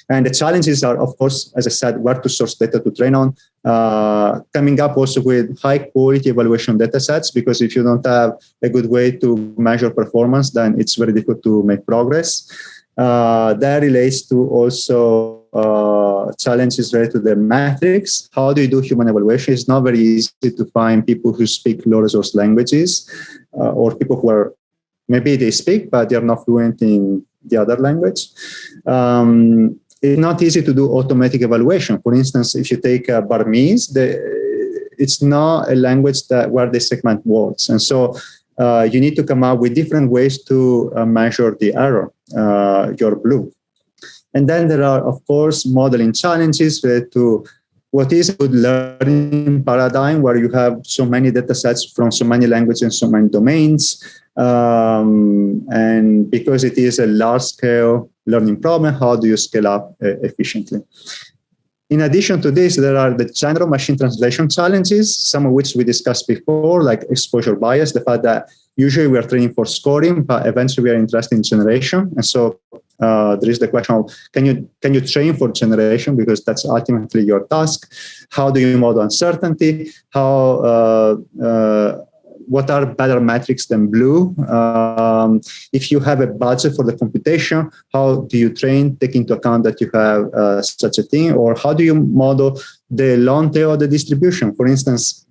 And the challenges are, of course, as I said, where to source data to train on, uh, coming up also with high quality evaluation data sets, because if you don't have a good way to measure performance, then it's very difficult to make progress. Uh, that relates to also uh, challenges related to the metrics. How do you do human evaluation? It's not very easy to find people who speak low resource languages uh, or people who are maybe they speak, but they're not fluent in the other language. Um, it's not easy to do automatic evaluation. For instance, if you take uh, Burmese, the, it's not a language that where they segment words. And so uh, you need to come up with different ways to uh, measure the error, uh, your BLEU. And then there are, of course, modeling challenges to what is a good learning paradigm where you have so many data sets from so many languages and so many domains. Um, and because it is a large scale learning problem, how do you scale up uh, efficiently? In addition to this, there are the general machine translation challenges, some of which we discussed before, like exposure bias, the fact that usually we are training for scoring, but eventually we are interested in generation. And so uh, there is the question of can you can you train for generation because that's ultimately your task how do you model uncertainty how uh, uh, what are better metrics than BLEU? Um, if you have a budget for the computation, how do you train, take into account that you have uh, such a thing? Or how do you model the long tail of the distribution? For instance,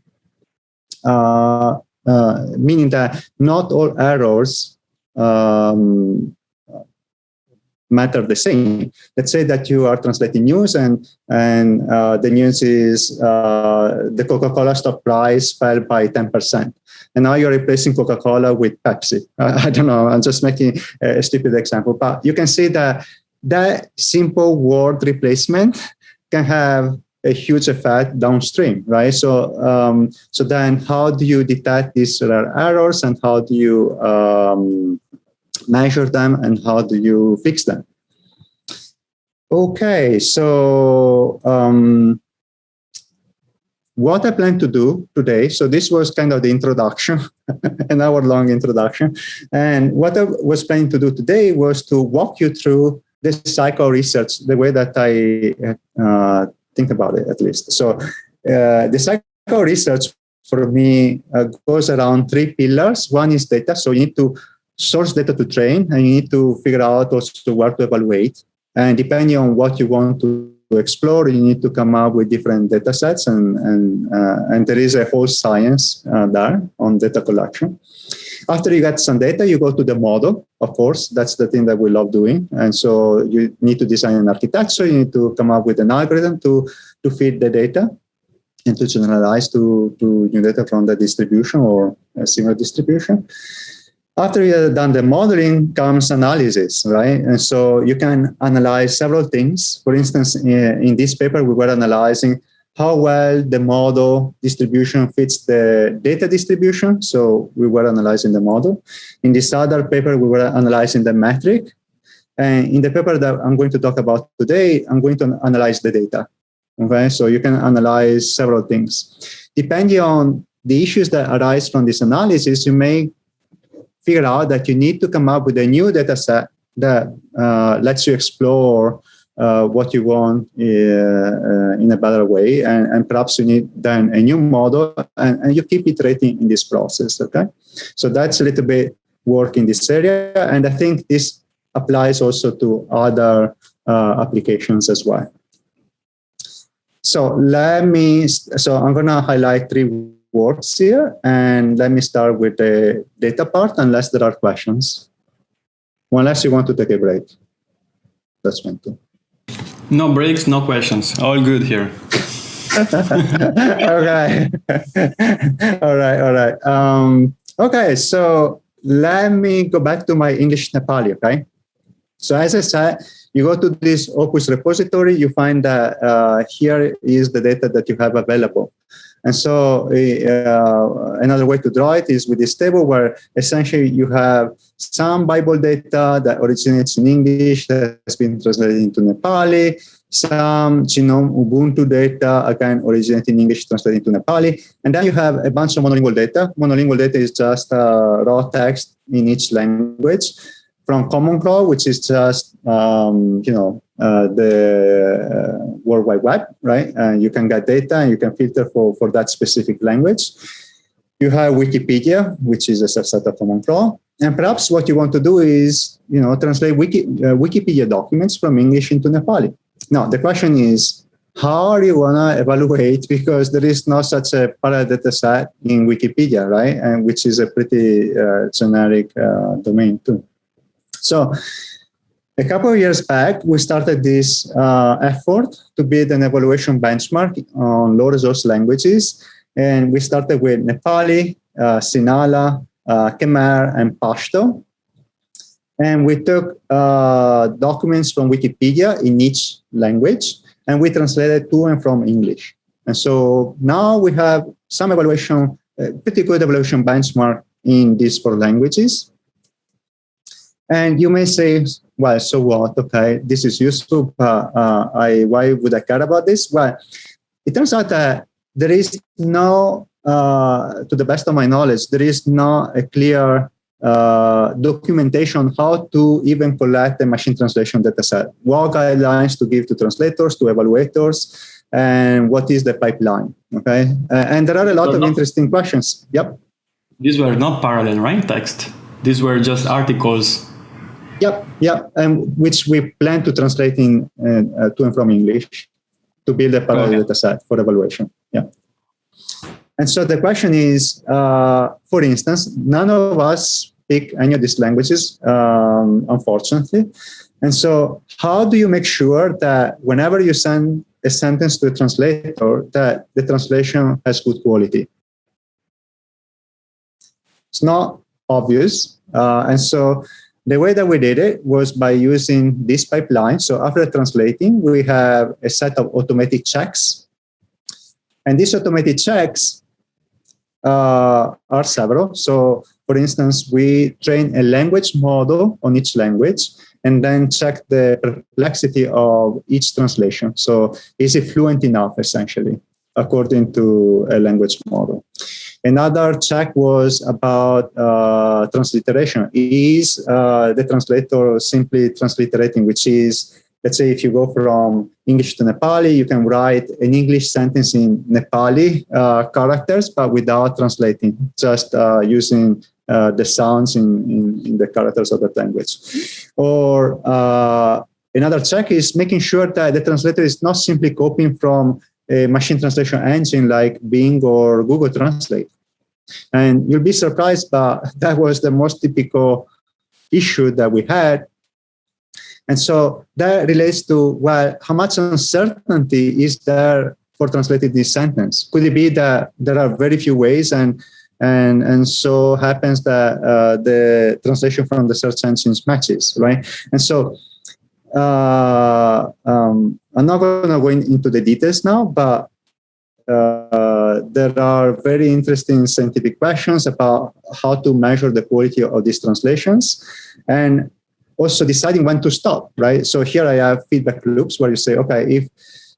uh, uh, meaning that not all errors um, matter the same. Let's say that you are translating news and and uh, the news is uh, the Coca-Cola stock price fell by 10% and now you're replacing Coca-Cola with Pepsi. [laughs] I don't know, I'm just making a stupid example, but you can see that that simple word replacement can have a huge effect downstream, right? So, um, so then how do you detect these errors and how do you um, measure them and how do you fix them? Okay, so um, what I plan to do today, so this was kind of the introduction, [laughs] an hour long introduction. And what I was planning to do today was to walk you through the cycle research, the way that I uh, think about it at least. So uh, the cycle research for me uh, goes around three pillars. One is data. So you need to source data to train and you need to figure out also where to evaluate. And depending on what you want to explore, you need to come up with different data sets and, and, uh, and there is a whole science uh, there on data collection. After you get some data, you go to the model, of course, that's the thing that we love doing. And so you need to design an architecture, you need to come up with an algorithm to, to feed the data and to generalize to, to new data from the distribution or a similar distribution. After you have done the modeling comes analysis, right? And so you can analyze several things. For instance, eh, in this paper, we were analyzing how well the model distribution fits the data distribution. So we were analyzing the model. In this other paper, we were analyzing the metric. And in the paper that I'm going to talk about today, I'm going to analyze the data. Okay, so you can analyze several things. Depending on the issues that arise from this analysis, you may figure out that you need to come up with a new data set that uh, lets you explore uh, what you want uh, uh, in a better way. And, and, perhaps you need then a new model and, and, you keep iterating in this process, okay? So that's a little bit work in this area. And I think this applies also to other uh, applications as well. So let me, so I'm gonna highlight three works here. And let me start with the data part, unless there are questions. Unless you want to take a break. That's fine too. No breaks, no questions. All good here. [laughs] okay. [laughs] all right, all right. Um, okay, so let me go back to my English Nepali, okay? So as I said, you go to this Opus repository, you find that uh, here is the data that you have available. And so uh, another way to draw it is with this table where essentially you have some Bible data that originates in English that has been translated into Nepali, some GNOME Ubuntu data, again, originating in English, translated into Nepali. And then you have a bunch of monolingual data. Monolingual data is just uh, raw text in each language from Common Crawl, which is just, um, you know, uh, the uh, World Wide Web, right? And you can get data and you can filter for, for that specific language. You have Wikipedia, which is a subset of Common Crawl. And perhaps what you want to do is, you know, translate Wiki, uh, Wikipedia documents from English into Nepali. Now, the question is, how are you gonna evaluate [laughs] because there is no such a parallel data set in Wikipedia, right? And which is a pretty uh, generic uh, domain too. So a couple of years back, we started this uh, effort to build an evaluation benchmark on low resource languages. And we started with Nepali, uh, Sinhala, uh, Khmer, and Pashto. And we took uh, documents from Wikipedia in each language, and we translated to and from English. And so now we have some evaluation, pretty good evaluation benchmark in these four languages. And you may say, well, so what? Okay, this is useful, uh, I, why would I care about this? Well, it turns out that there is no, uh, to the best of my knowledge, there is no a clear uh, documentation how to even collect a machine translation data set. What guidelines to give to translators, to evaluators, and what is the pipeline, okay? Uh, and there are a lot of interesting questions. Yep. These were not parallel right text. These were just articles Yep, yep, and which we plan to translate in uh, uh, to and from English to build a parallel data set for evaluation. Yeah. And so the question is, uh, for instance, none of us speak any of these languages, um, unfortunately. And so how do you make sure that whenever you send a sentence to a translator, that the translation has good quality? It's not obvious. Uh, and so the way that we did it was by using this pipeline. So after translating, we have a set of automatic checks. And these automated checks uh, are several. So for instance, we train a language model on each language and then check the perplexity of each translation. So is it fluent enough, essentially, according to a language model. Another check was about uh, transliteration. Is uh, the translator simply transliterating, which is, let's say if you go from English to Nepali, you can write an English sentence in Nepali uh, characters, but without translating, just uh, using uh, the sounds in, in, in, the characters of that language. Or uh, another check is making sure that the translator is not simply copying from a machine translation engine like Bing or Google Translate. And you'll be surprised, but [laughs] that was the most typical issue that we had. And so that relates to, well, how much uncertainty is there for translating this sentence? Could it be that there are very few ways and and and so happens that uh, the translation from the search engines matches, right? And so uh, um, I'm not going to go into the details now, but uh, there are very interesting scientific questions about how to measure the quality of these translations and also deciding when to stop, right? So here I have feedback loops where you say, okay, if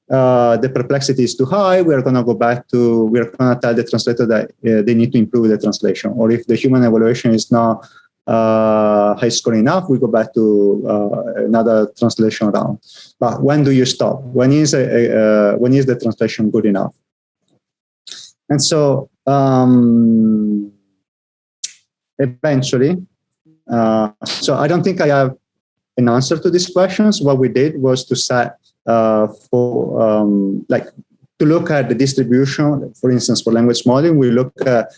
uh, the perplexity is too high, we're going to go back to, we're going to tell the translator that uh, they need to improve the translation. Or if the human evaluation is not high score enough, we go back to uh, another translation round. But when do you stop? When is, a, a, uh, when is the translation good enough? And so um, eventually, uh, so I don't think I have an answer to these questions. What we did was to set uh, for um, like to look at the distribution, for instance, for language modeling, we look at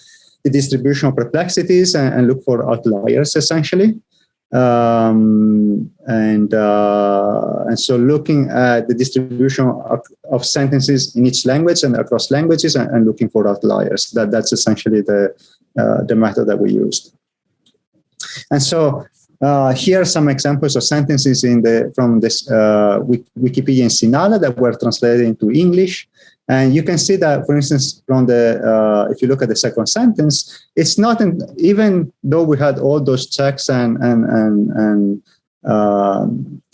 the distribution of perplexities and, and look for outliers essentially. Um, and uh, and so looking at the distribution of, of, sentences in each language and across languages and, and looking for outliers. That that's essentially the uh, the method that we used. And so uh, here are some examples of sentences in the from this uh, Wikipedia in Sinhala that were translated into English and you can see that, for instance, from the, uh, if you look at the second sentence, it's not, in, even though we had all those checks and, and, and, and uh,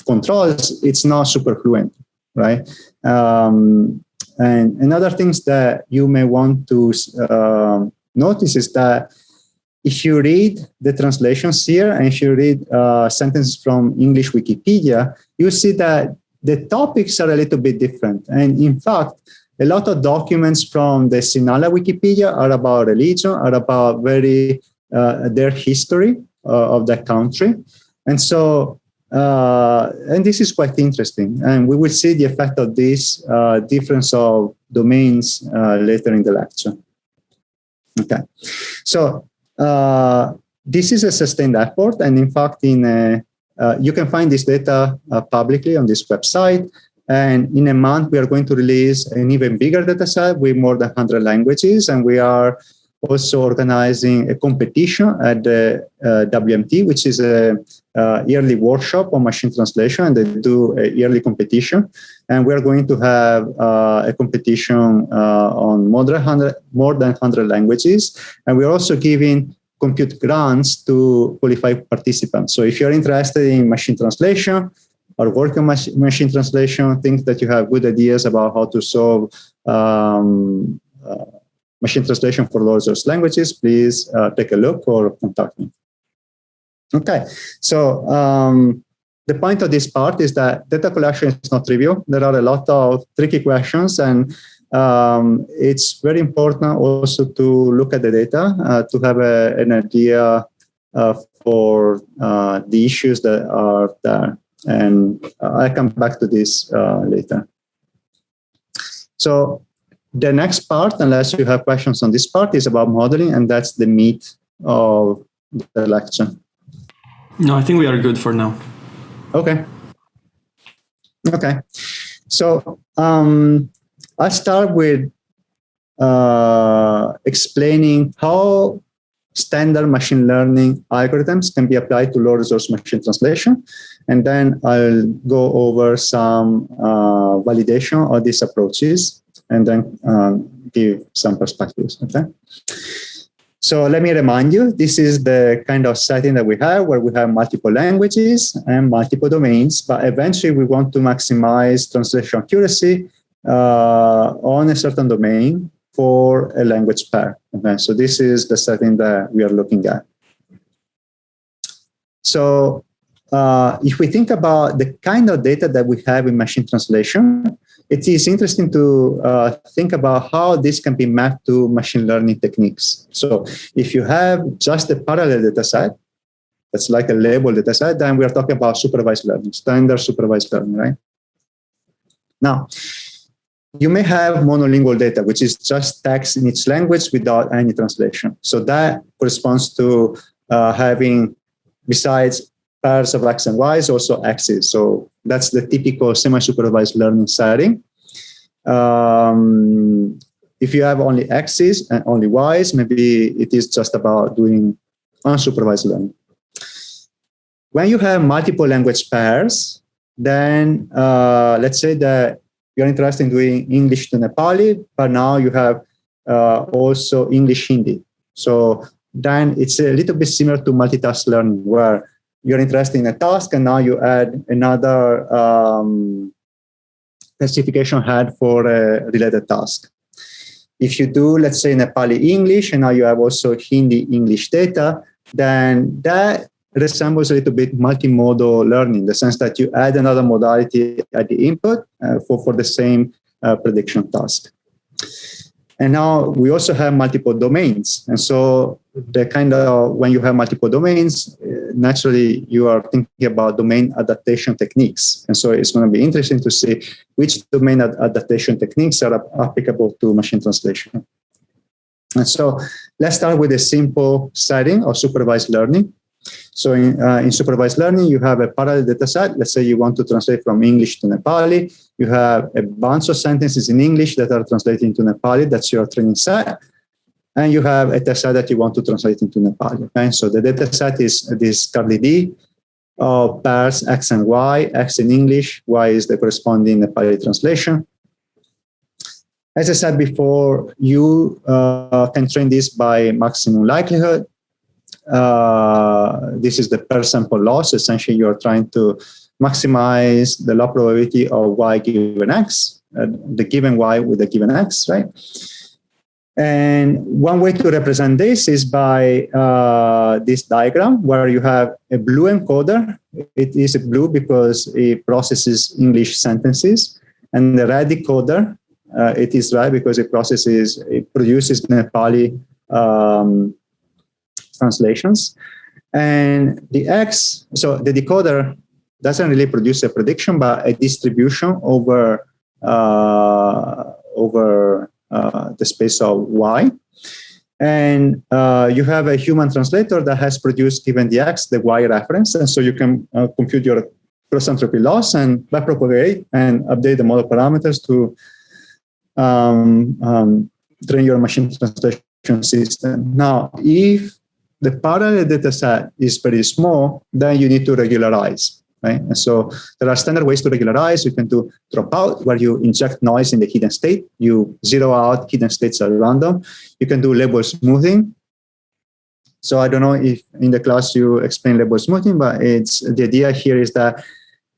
controls, it's not super fluent, right? Um, and another things that you may want to uh, notice is that if you read the translations here and if you read uh, sentences from English Wikipedia, you see that the topics are a little bit different. And in fact, a lot of documents from the Sinhala Wikipedia are about religion, are about very uh, their history uh, of that country. And so, uh, and this is quite interesting. And we will see the effect of this uh, difference of domains uh, later in the lecture. Okay, so uh, this is a sustained effort. And in fact, in you can find this data publicly on this website. And in a month, we are going to release an even bigger data set with more than 100 languages. And we are also organizing a competition at the uh, WMT, which is a uh, yearly workshop on machine translation, and they do a yearly competition. And we're going to have uh, a competition uh, on more than, 100, more than 100 languages. And we're also giving compute grants to qualified participants. So if you're interested in machine translation, or work on mach machine translation, think that you have good ideas about how to solve um, uh, machine translation for resource languages, please uh, take a look or contact me. Okay, so um, the point of this part is that data collection is not trivial. There are a lot of tricky questions and um, it's very important also to look at the data uh, to have a, an idea uh, for uh, the issues that are there. And I'll come back to this uh, later. So the next part, unless you have questions on this part, is about modeling, and that's the meat of the lecture. No, I think we are good for now. Okay. Okay. So um, I'll start with uh, explaining how standard machine learning algorithms can be applied to low resource machine translation. And then I'll go over some uh, validation of these approaches and then um, give some perspectives, okay? So let me remind you, this is the kind of setting that we have where we have multiple languages and multiple domains, but eventually we want to maximize translation accuracy uh, on a certain domain for a language pair. Okay, so this is the setting that we are looking at. So uh, if we think about the kind of data that we have in machine translation, it is interesting to uh, think about how this can be mapped to machine learning techniques. So if you have just a parallel data set, that's like a label data set, then we are talking about supervised learning, standard supervised learning, right? Now, you may have monolingual data, which is just text in each language without any translation. So that corresponds to uh, having, besides pairs of x and y's, also x's. So that's the typical semi-supervised learning setting. Um, if you have only x's and only y's, maybe it is just about doing unsupervised learning. When you have multiple language pairs, then uh, let's say that you're interested in doing English to Nepali, but now you have uh, also English Hindi. So then it's a little bit similar to multitask learning where you're interested in a task and now you add another um, specification head for a related task. If you do, let's say Nepali English, and now you have also Hindi English data, then that resembles a little bit multimodal learning, in the sense that you add another modality at the input uh, for, for the same uh, prediction task. And now we also have multiple domains. And so the kind of, when you have multiple domains, uh, naturally you are thinking about domain adaptation techniques. And so it's going to be interesting to see which domain ad adaptation techniques are applicable to machine translation. And so let's start with a simple setting of supervised learning. So in, uh, in supervised learning, you have a parallel data set. Let's say you want to translate from English to Nepali. You have a bunch of sentences in English that are translated into Nepali. That's your training set. And you have a test set that you want to translate into Nepali. Okay? So the data set is this curly of pairs X and Y, X in English, Y is the corresponding Nepali translation. As I said before, you uh, can train this by maximum likelihood. Uh, this is the per sample loss. Essentially, you are trying to maximize the log probability of y given x, uh, the given y with the given x, right? And one way to represent this is by uh, this diagram where you have a blue encoder. It is blue because it processes English sentences. And the red decoder, uh, it is red because it processes, it produces Nepali um, translations. And the X, so the decoder doesn't really produce a prediction, but a distribution over uh, over the space of Y. and uh, you have a human translator that has produced given the x the y reference. And so you can uh, compute your cross entropy loss and backpropagate and update the model parameters to um, um, train your machine translation system. Now if the parallel data set is very small then you need to regularize right? And so there are standard ways to regularize. You can do dropout, where you inject noise in the hidden state. You zero out hidden states at random. You can do label smoothing. So I don't know if in the class you explain label smoothing, but it's the idea here is that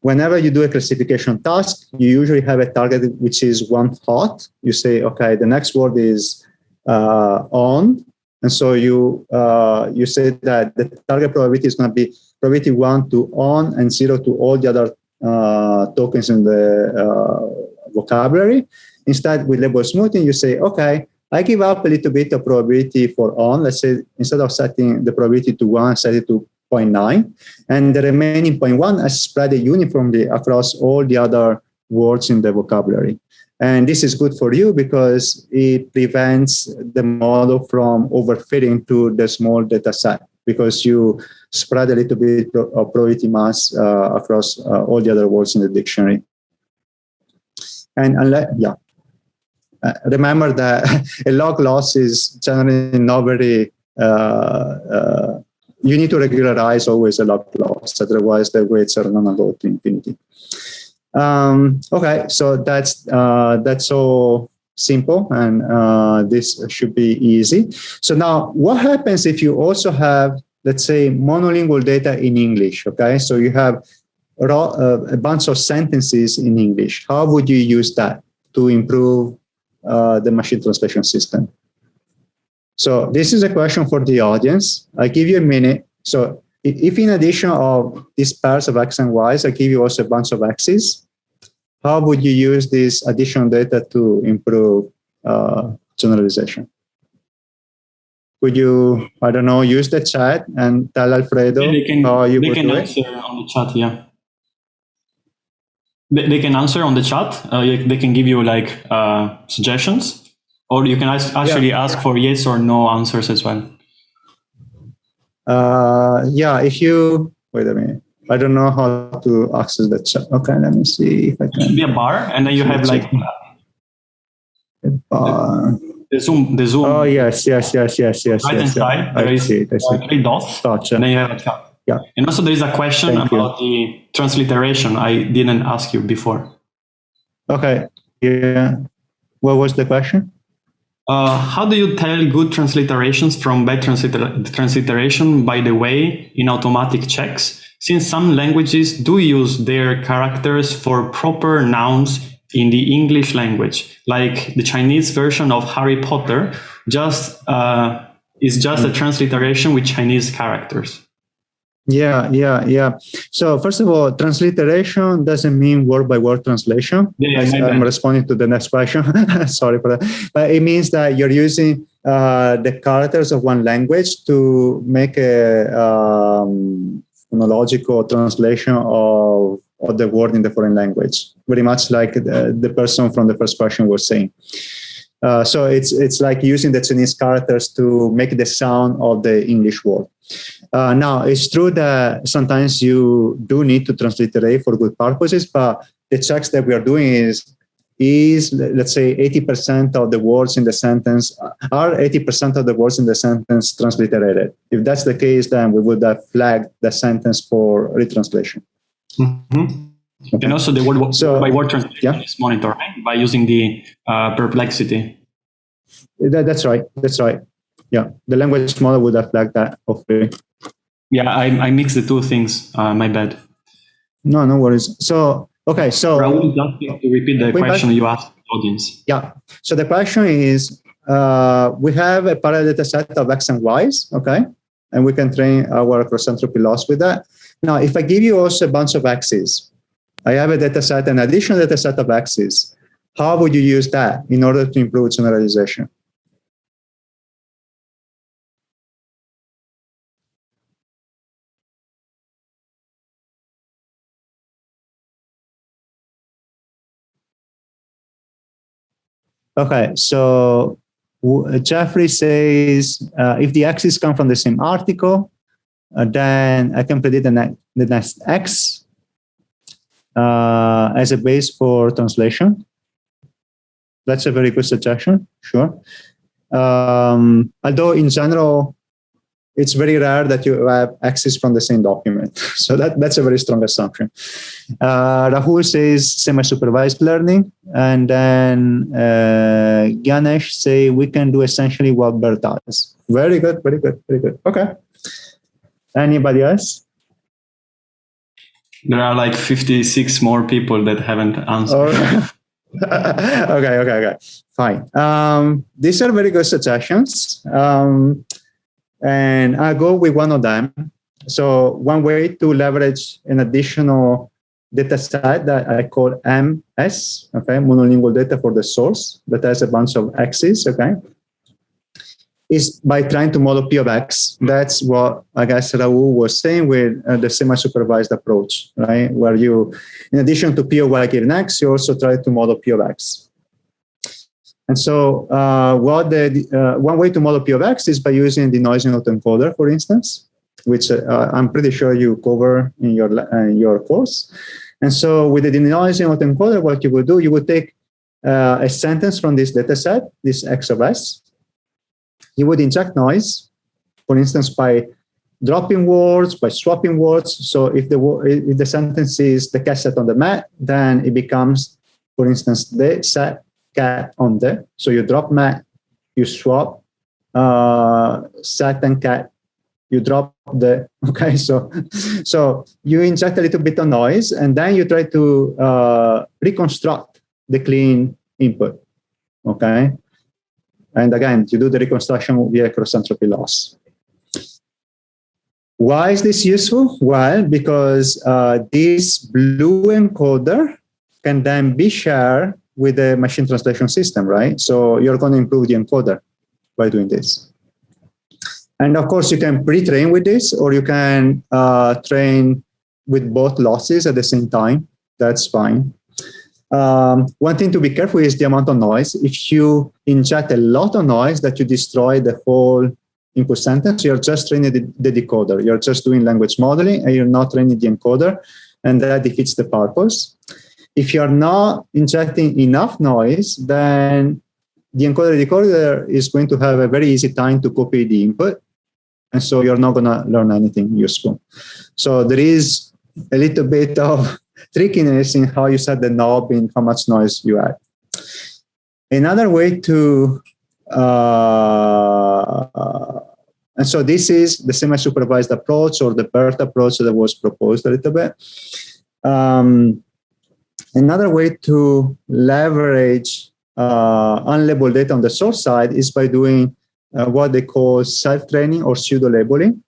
whenever you do a classification task, you usually have a target which is one hot. You say, okay, the next word is uh, on, and so you uh, you say that the target probability is going to be probability one to on and zero to all the other uh, tokens in the uh, vocabulary. Instead, with label smoothing, you say, okay, I give up a little bit of probability for on. Let's say instead of setting the probability to one, set it to 0.9. And the remaining 0.1, I spread it uniformly across all the other words in the vocabulary. And this is good for you because it prevents the model from overfitting to the small data set because you spread a little bit of probability mass uh, across uh, all the other words in the dictionary. And unless, yeah, uh, remember that [laughs] a log loss is generally not very, uh, uh, you need to regularize always a log loss, otherwise the weights are going to go to infinity. Um, okay, so that's uh, that's all simple, and uh, this should be easy. So now, what happens if you also have, let's say, monolingual data in English? Okay, so you have uh, a bunch of sentences in English. How would you use that to improve uh, the machine translation system? So this is a question for the audience. I give you a minute. So if in addition of these pairs of x and y's, I give you also a bunch of x's, how would you use this additional data to improve uh, generalization? Could you, I don't know, use the chat and tell Alfredo yeah, they can, how you they can answer it? on the chat, yeah. They, they can answer on the chat. Uh, they can give you like uh, suggestions, or you can actually yeah. ask for yes or no answers as well. Uh, yeah, if you, wait a minute. I don't know how to access the chat. Okay, let me see if I can. It should be a bar, and then you have like a bar. The Zoom, the Zoom. Oh yes, yes, yes, yes, yes. Right yes, hand side, I there is see it. I see. three dots. Gotcha. And then you have a chat. Yeah. And also there is a question Thank about you. the transliteration. I didn't ask you before. Okay. Yeah. What was the question? Uh, how do you tell good transliterations from bad transliter transliteration, by the way, in automatic checks? Since some languages do use their characters for proper nouns in the English language, like the Chinese version of Harry Potter, just uh, is just a transliteration with Chinese characters. Yeah, yeah, yeah. So first of all, transliteration doesn't mean word by word translation. Yeah, yeah, I'm responding to the next question. [laughs] Sorry for that. But it means that you're using uh, the characters of one language to make a um, phonological translation of, of the word in the foreign language, very much like the, the person from the first question was saying. Uh, so it's it's like using the Chinese characters to make the sound of the English word. Uh, now it's true that sometimes you do need to transliterate for good purposes, but the checks that we are doing is is let's say 80% of the words in the sentence are 80% of the words in the sentence transliterated. If that's the case, then we would have flagged the sentence for retranslation. Mm -hmm. okay. And also the word so, by word translation yeah. is monitored right? by using the uh, perplexity. That, that's right. That's right. Yeah, the language model would have flagged that hopefully. Yeah, I, I mixed the two things. Uh, my bad. No, no worries. So Okay, so Raul, just to repeat the question back, you asked the audience. Yeah. So the question is, uh, we have a parallel data set of x and y's, okay, and we can train our cross entropy loss with that. Now, if I give you also a bunch of x's, I have a data set, an additional data set of x's. How would you use that in order to improve generalization? Okay, so Jeffrey says, uh, if the X's come from the same article, uh, then I can predict the, ne the next X uh, as a base for translation. That's a very good suggestion, sure. Um, although in general, it's very rare that you have access from the same document. [laughs] So that, that's a very strong assumption. Uh, Rahul says semi-supervised learning. And then uh, Ganesh say we can do essentially what BERT does. Very good, very good, very good. Okay. Anybody else? There are like 56 more people that haven't answered. Oh. [laughs] okay, okay, okay. Fine. Um, these are very good suggestions. Um, and I'll go with one of them. So one way to leverage an additional data set that I call MS, okay, monolingual data for the source that has a bunch of X's, okay, is by trying to model P of X. That's what I guess Rahul was saying with uh, the semi-supervised approach, right? Where you, in addition to P of Y given X, you also try to model P of X. And so uh, what the, uh, one way to model P of X is by using the noisy autoencoder, for instance, which uh, I'm pretty sure you cover in your, uh, in your course. And so with the denoising autoencoder, what you would do, you would take uh, a sentence from this data set, this X of S, you would inject noise, for instance, by dropping words, by swapping words. So if the, if the sentence is the cat sat on the mat, then it becomes, for instance, the sat cat on there. So you drop mat, you swap uh, sat and cat, you drop the, [laughs] okay, so, so you inject a little bit of noise and then you try to uh, reconstruct the clean input, okay? And again, you do the reconstruction via cross entropy loss. Why is this useful? Well, because uh, this blue encoder can then be shared with the machine translation system, right? So you're going to improve the encoder by doing this. And of course, you can pre-train with this, or you can uh, train with both losses at the same time. That's fine. Um, one thing to be careful is the amount of noise. If you inject a lot of noise that you destroy the whole input sentence, you're just training the, the decoder. You're just doing language modeling and you're not training the encoder and that defeats the purpose. If you're not injecting enough noise, then the encoder decoder is going to have a very easy time to copy the input. And so you're not going to learn anything useful. So there is a little bit of [laughs] trickiness in how you set the knob and how much noise you add. Another way to, uh, and so this is the semi-supervised approach or the BERT approach that was proposed a little bit. Um, another way to leverage uh, unlabeled data on the source side is by doing uh, what they call self-training or pseudo-labeling.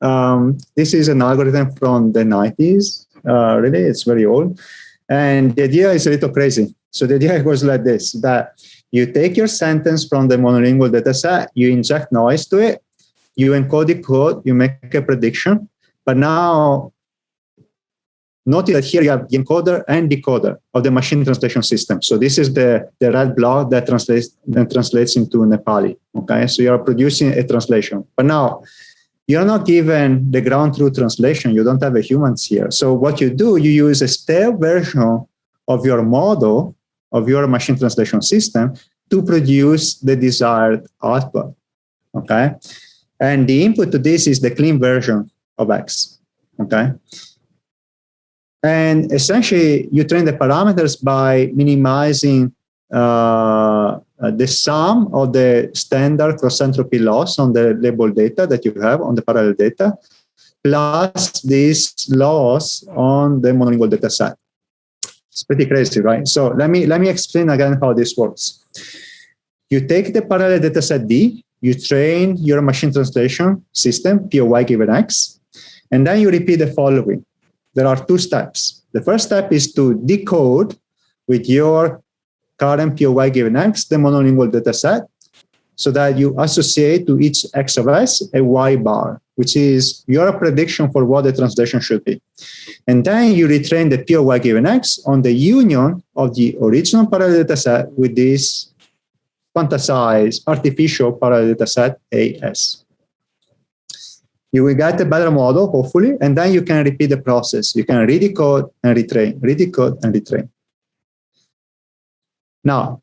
Um, this is an algorithm from the 90s uh, really, it's very old. And the idea is a little crazy. So the idea [laughs] goes like this, that you take your sentence from the monolingual dataset, you inject noise to it, you encode the code, you make a prediction, but now notice that here you have the encoder and decoder of the machine translation system. So this is the, the red block that translates, that translates into Nepali, okay? So you are producing a translation. But now you're not given the ground truth translation. You don't have a humans here. So what you do, you use a stale version of your model, of your machine translation system to produce the desired output, okay? And the input to this is the clean version of X, okay? And essentially, you train the parameters by minimizing uh, uh, the sum of the standard cross entropy loss on the label data that you have on the parallel data, plus this loss on the monolingual data set. It's pretty crazy, right? So let me let me explain again how this works. You take the parallel data set D, you train your machine translation system, P of Y given X, and then you repeat the following. There are two steps. The first step is to decode with your current P of Y given X, the monolingual data set, so that you associate to each X of S a Y bar, which is your prediction for what the translation should be. And then you retrain the P of Y given X on the union of the original parallel data set with this quantize artificial parallel data set AS. You will get a better model, hopefully, and then you can repeat the process. You can read the code and retrain, read the code and retrain. Now,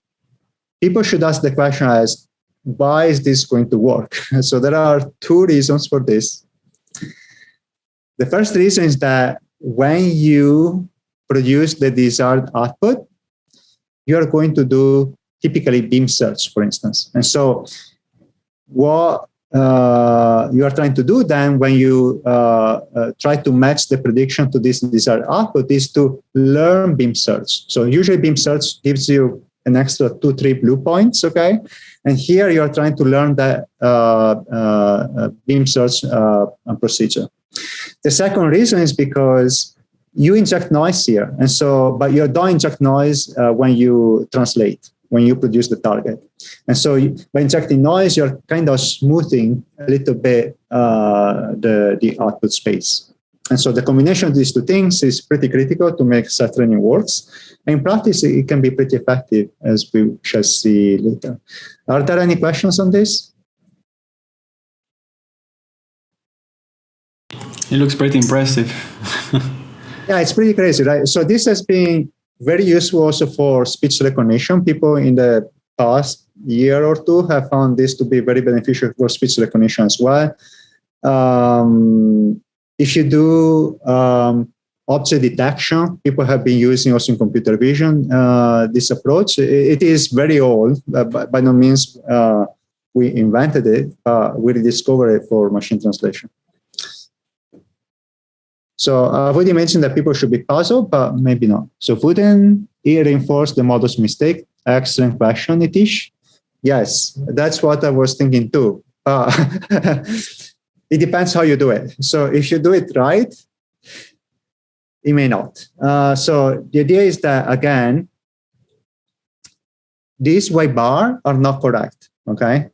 people should ask the question as, why is this going to work? [laughs] so there are two reasons for this. The first reason is that when you produce the desired output, you are going to do typically beam search, for instance. And so what you are trying to do then when you uh, uh, try to match the prediction to this desired output is to learn beam search. So usually beam search gives you an extra two, three BLEU points, okay? And here you are trying to learn the uh, uh, beam search uh, procedure. The second reason is because you inject noise here. And so, but you don't inject noise when you translate when you produce the target. And so by injecting noise, you're kind of smoothing a little bit uh, the, the output space. And so the combination of these two things is pretty critical to make such training works. And in practice, it can be pretty effective, as we shall see later. Are there any questions on this? It looks pretty impressive. [laughs] yeah, it's pretty crazy, right? So this has been very useful also for speech recognition. People in the past year or two have found this to be very beneficial for speech recognition as well. Um, if you do um, object detection, people have been using also in computer vision uh, this approach. It, it is very old, uh, by, by, no means uh, we invented it, we rediscovered it for machine translation. So I've already mentioned that people should be puzzled, but maybe not. So wouldn't it reinforce the model's mistake? Excellent question, Nitish. Yes, that's what I was thinking too. Uh, [laughs] it depends how you do it. So if you do it right, it may not. Uh, so the idea is that, again, these Y bar are not correct, okay?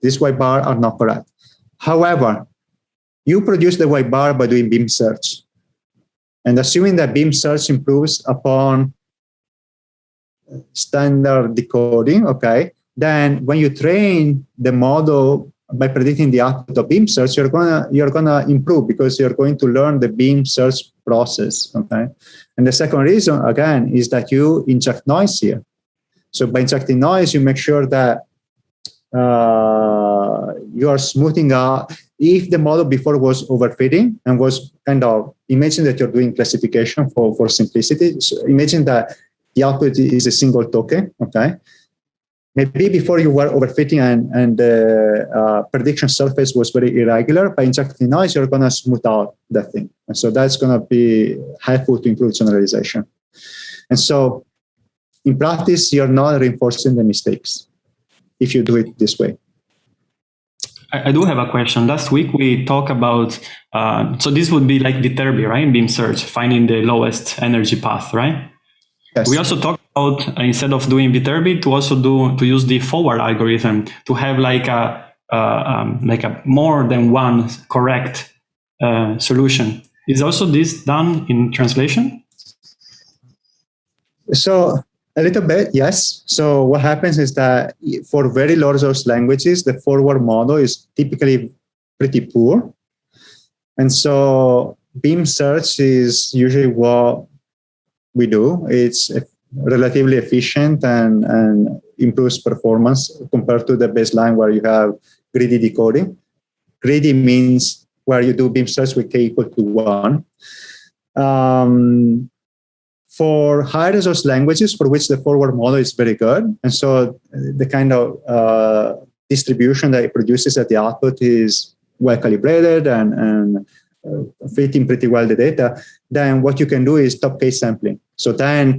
These Y bar are not correct. However, you produce the Y bar by doing beam search. And assuming that beam search improves upon standard decoding, okay, then when you train the model by predicting the output of beam search, you're gonna you're gonna improve because you're going to learn the beam search process. Okay, and the second reason again is that you inject noise here. So by injecting noise, you make sure that uh, you are smoothing out if the model before was overfitting and was kind of, imagine that you're doing classification for, for simplicity. So imagine that the output is a single token, okay? Maybe before you were overfitting and, and the uh, prediction surface was very irregular, by injecting noise, you're gonna smooth out that thing. And so that's gonna be helpful to improve generalization. And so in practice, you're not reinforcing the mistakes if you do it this way. I, do have a question. Last week we talked about, uh, so this would be like the Viterbi, right? Beam search, finding the lowest energy path, right? Yes. We also talked about uh, instead of doing Viterbi to also do to use the forward algorithm to have like a uh, um, like a more than one correct uh, solution. Is also this done in translation? So a little bit, yes. So what happens is that for very large languages, the forward model is typically pretty poor. And so beam search is usually what we do. It's relatively efficient and, and improves performance compared to the baseline where you have greedy decoding. Greedy means where you do beam search with k equal to one. Um, for high resource languages for which the forward model is very good. And so the kind of uh, distribution that it produces at the output is well calibrated and, and uh, fitting pretty well the data, then what you can do is top-k sampling. So then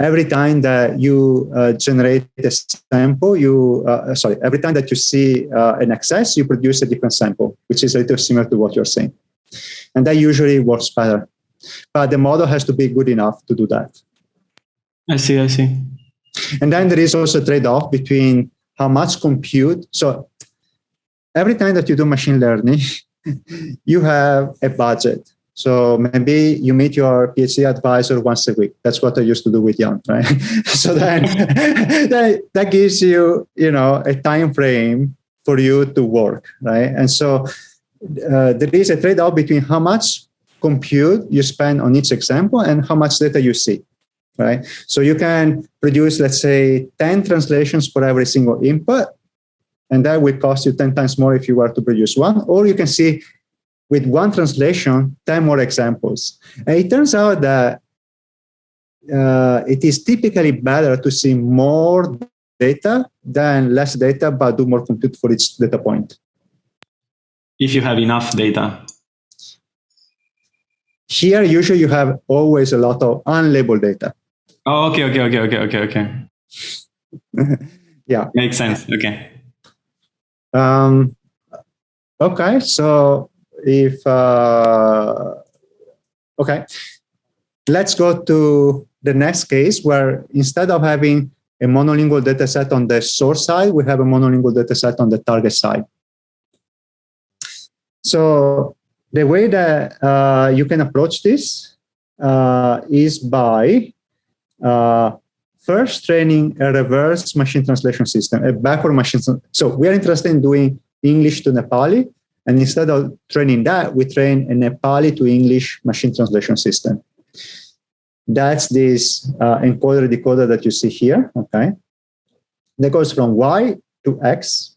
every time that you uh, generate a sample, you, uh, sorry, every time that you see uh, an excess, you produce a different sample, which is a little similar to what you're saying. And that usually works better but the model has to be good enough to do that. I see, I see. And then there is also a trade-off between how much compute. So every time that you do machine learning, [laughs] you have a budget. So maybe you meet your PhD advisor once a week. That's what I used to do with Yann, [laughs] right? [laughs] so then [laughs] that, that gives you, you know, a time frame for you to work, right? And so uh, there is a trade-off between how much compute you spend on each example and how much data you see, right? So you can produce, let's say, 10 translations for every single input, and that will cost you 10 times more if you were to produce one, or you can see with one translation, 10 more examples. And it turns out that uh, it is typically better to see more data than less data, but do more compute for each data point. If you have enough data. Here, usually you have always a lot of unlabeled data. Oh, okay, okay, okay, okay, okay, okay. [laughs] yeah. Makes sense. Okay. Um, okay, so if, uh, okay, let's go to the next case where instead of having a monolingual data set on the source side, we have a monolingual data set on the target side. So the way that uh, you can approach this uh, is by uh, first training a reverse machine translation system, a backward machine. So we are interested in doing English to Nepali. And instead of training that, we train a Nepali to English machine translation system. That's this uh, encoder decoder that you see here, okay? That goes from Y to X.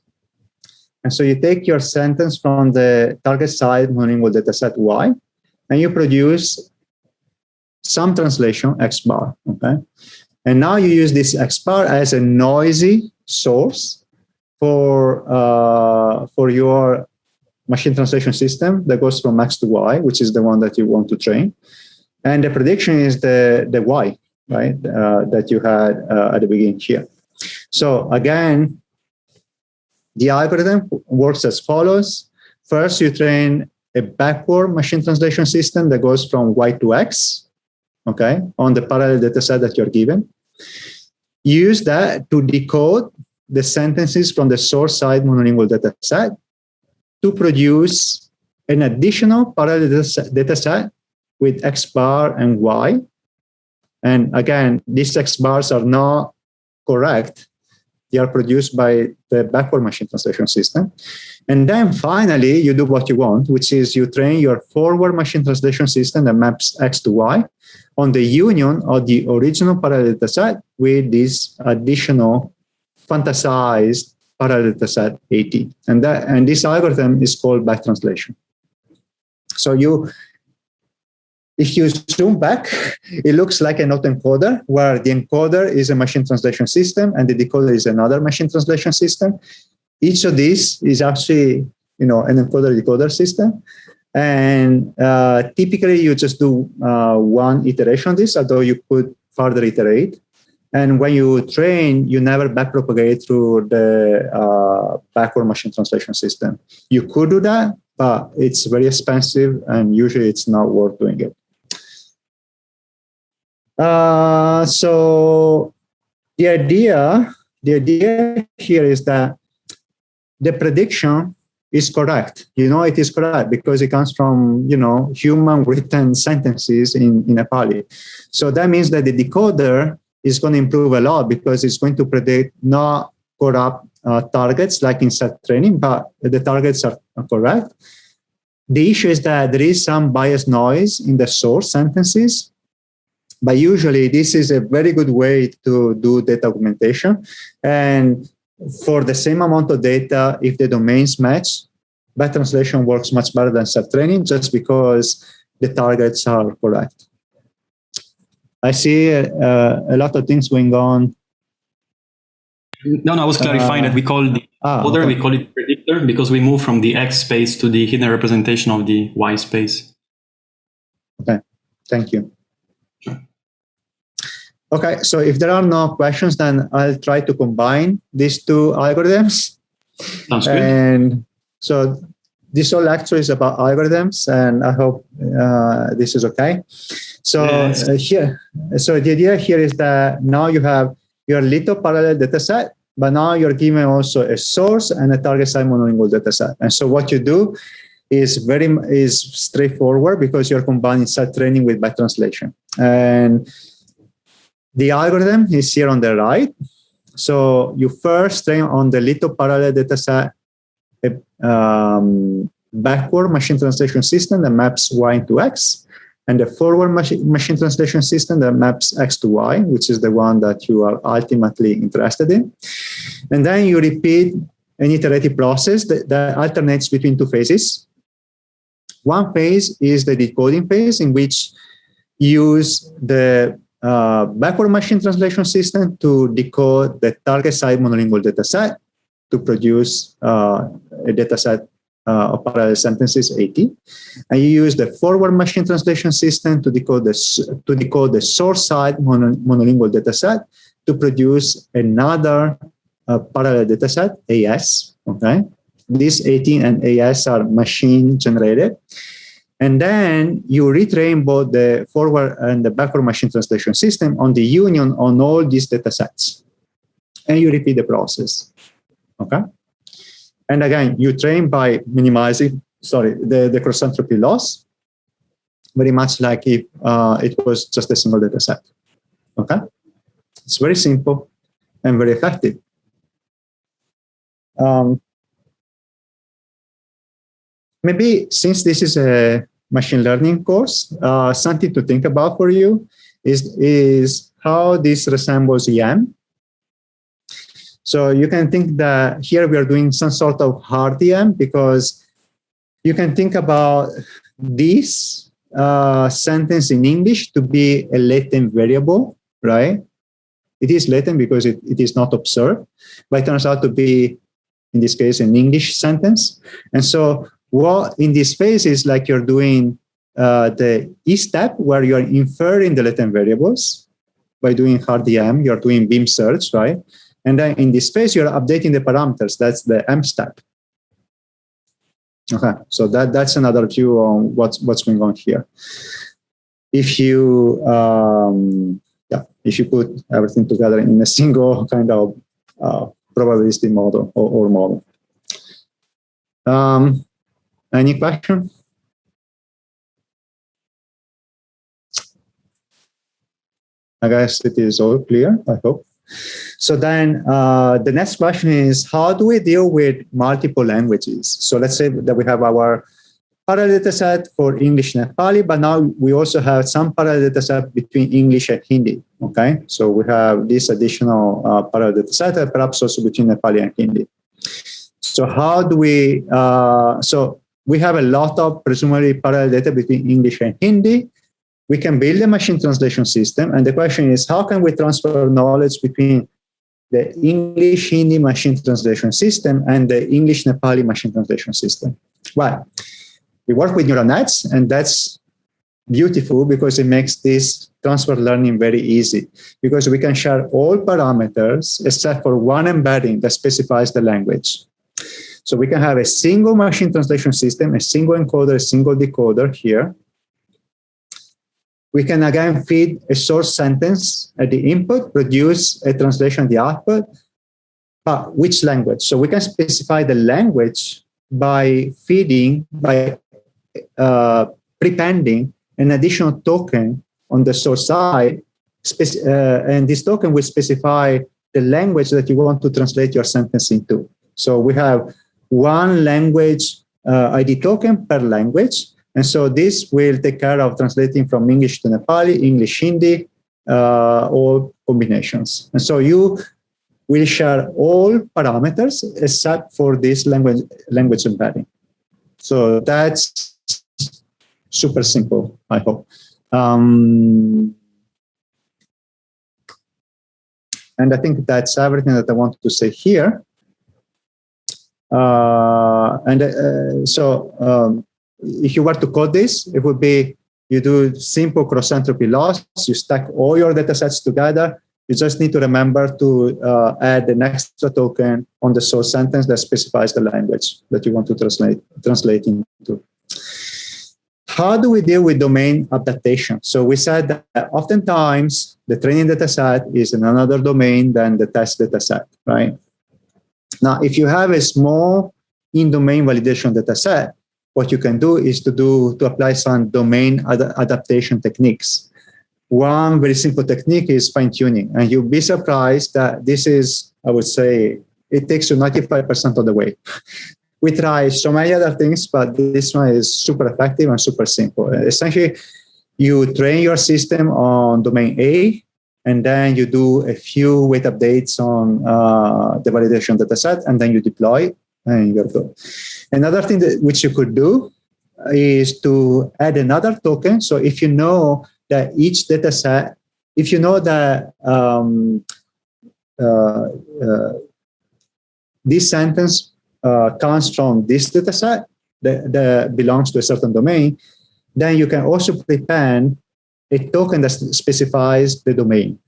And so you take your sentence from the target side monolingual dataset Y, and you produce some translation X bar, okay? And now you use this X bar as a noisy source for, uh, for your machine translation system that goes from X to Y, which is the one that you want to train. And the prediction is the, the Y, right, uh, that you had uh, at the beginning here. So again, the algorithm works as follows. First, you train a backward machine translation system that goes from Y to X, okay, on the parallel data set that you're given. Use that to decode the sentences from the source side monolingual data set to produce an additional parallel data set with X bar and Y. And again, these X bars are not correct. They are produced by the backward machine translation system. And then finally, you do what you want, which is you train your forward machine translation system that maps X to Y on the union of the original parallel data set with this additional fantasized parallel data set AT. And, that, and this algorithm is called back translation. So you if you zoom back, it looks like an autoencoder where the encoder is a machine translation system and the decoder is another machine translation system. Each of these is actually, you know, an encoder-decoder system. And uh, typically you just do uh, one iteration of this, although you could further iterate. And when you train, you never backpropagate through the uh, backward machine translation system. You could do that, but it's very expensive and usually it's not worth doing it. Uh, so the idea, the idea here is that the prediction is correct. You know, it is correct because it comes from, you know, human [laughs] written sentences in, in a Nepali. So that means that the decoder is going to improve a lot because it's going to predict not corrupt uh, targets like in self-training, but the targets are, correct. The issue is that there is some bias noise in the source sentences but usually this is a very good way to do data augmentation. And for the same amount of data, if the domains match, back translation works much better than self-training just because the targets are correct. I see uh, a lot of things going on. No, no, I was clarifying uh, that we call the ah, other, okay. we call it predictor because we move from the X space to the hidden representation of the Y space. Okay, thank you. Okay, so if there are no questions, then I'll try to combine these two algorithms. Sounds good. And so this whole lecture is about algorithms, and I hope uh, this is okay. So yes. uh, here, so the idea here is that now you have your little parallel data set, but now you're given also a source and a target side monolingual data set. And so what you do is very is straightforward because you're combining self-training with back translation. And the algorithm is here on the right. So you first train on the little parallel data dataset um, backward machine translation system that maps y into x, and the forward machine, machine translation system that maps x to y, which is the one that you are ultimately interested in. And then you repeat an iterative process that, that alternates between two phases. One phase is the decoding phase in which you use the uh, backward machine translation system to decode the target side monolingual dataset to produce uh, a dataset uh, parallel sentences 80. And you use the forward machine translation system to decode the, to decode the source side mono, monolingual dataset to produce another uh, parallel dataset, AS, okay? These 18 and AS are machine generated. And then you retrain both the forward and the backward machine translation system on the union on all these data sets. And you repeat the process. Okay. And again, you train by minimizing, sorry, the, the cross entropy loss, very much like if uh, it was just a single data set. Okay. It's very simple and very effective. Um, maybe since this is a machine learning course, uh, something to think about for you is, is how this resembles EM. So you can think that here we are doing some sort of hard EM because you can think about this uh, sentence in English to be a latent variable, right? It is latent because it, it is not observed, but it turns out to be, in this case, an English sentence. And so what in this phase is like you're doing uh, the E step where you're inferring the latent variables by doing hard EM, you're doing beam search, right? And then in this phase, you're updating the parameters. That's the M step. Okay, so that, that's another view on what's, what's going on here. If you, um, yeah, if you put everything together in a [laughs] single kind of uh, probabilistic model or, or model. Um, any question? I guess it is all clear, I hope. So then uh, the next question is, how do we deal with multiple languages? So let's say that we have our parallel data set for English and Nepali, but now we also have some parallel data set between English and Hindi, okay? So we have this additional uh, parallel data set, perhaps also between Nepali and Hindi. So how do we, uh, so we have a lot of presumably parallel data between English and Hindi. We can build a machine translation system. And the question is, how can we transfer knowledge between the English Hindi machine translation system and the English Nepali machine translation system? Well, we work with neural nets, and that's beautiful because it makes this transfer learning very easy because we can share all parameters except for one embedding that specifies the language. So we can have a single machine translation system, a single encoder, a single decoder here. We can again feed a source sentence at the input, produce a translation at the output. But which language? So we can specify the language by feeding, by uh, prepending an additional token on the source side. Uh, and this token will specify the language that you want to translate your sentence into. So we have one language uh, ID token per language. And so this will take care of translating from English to Nepali, English, Hindi, uh, all combinations. And so you will share all parameters except for this language, language embedding. So that's super simple, I hope. Um, and I think that's everything that I wanted to say here. Uh, and uh, so um, if you were to code this, it would be you do simple cross entropy loss, you stack all your data sets together. You just need to remember to uh, add an extra token on the source sentence that specifies the language that you want to translate, translate into. How do we deal with domain adaptation? So we said that oftentimes the training data set is in another domain than the test data set, right? Now, if you have a small in-domain validation data set, what you can do is to do to apply some domain ad adaptation techniques. One very simple technique is fine tuning, and you'll be surprised that this is, I would say, it takes you 95% of the way. [laughs] we try so many other things, but this one is super effective and super simple. Essentially, you train your system on domain A, and then you do a few weight updates on uh, the validation dataset, and then you deploy, and you're good. Another thing that which you could do is to add another token. So if you know that each data set, if you know that um, uh, uh, this sentence uh, comes from this data set that, that belongs to a certain domain, then you can also prepend a token that specifies the domain.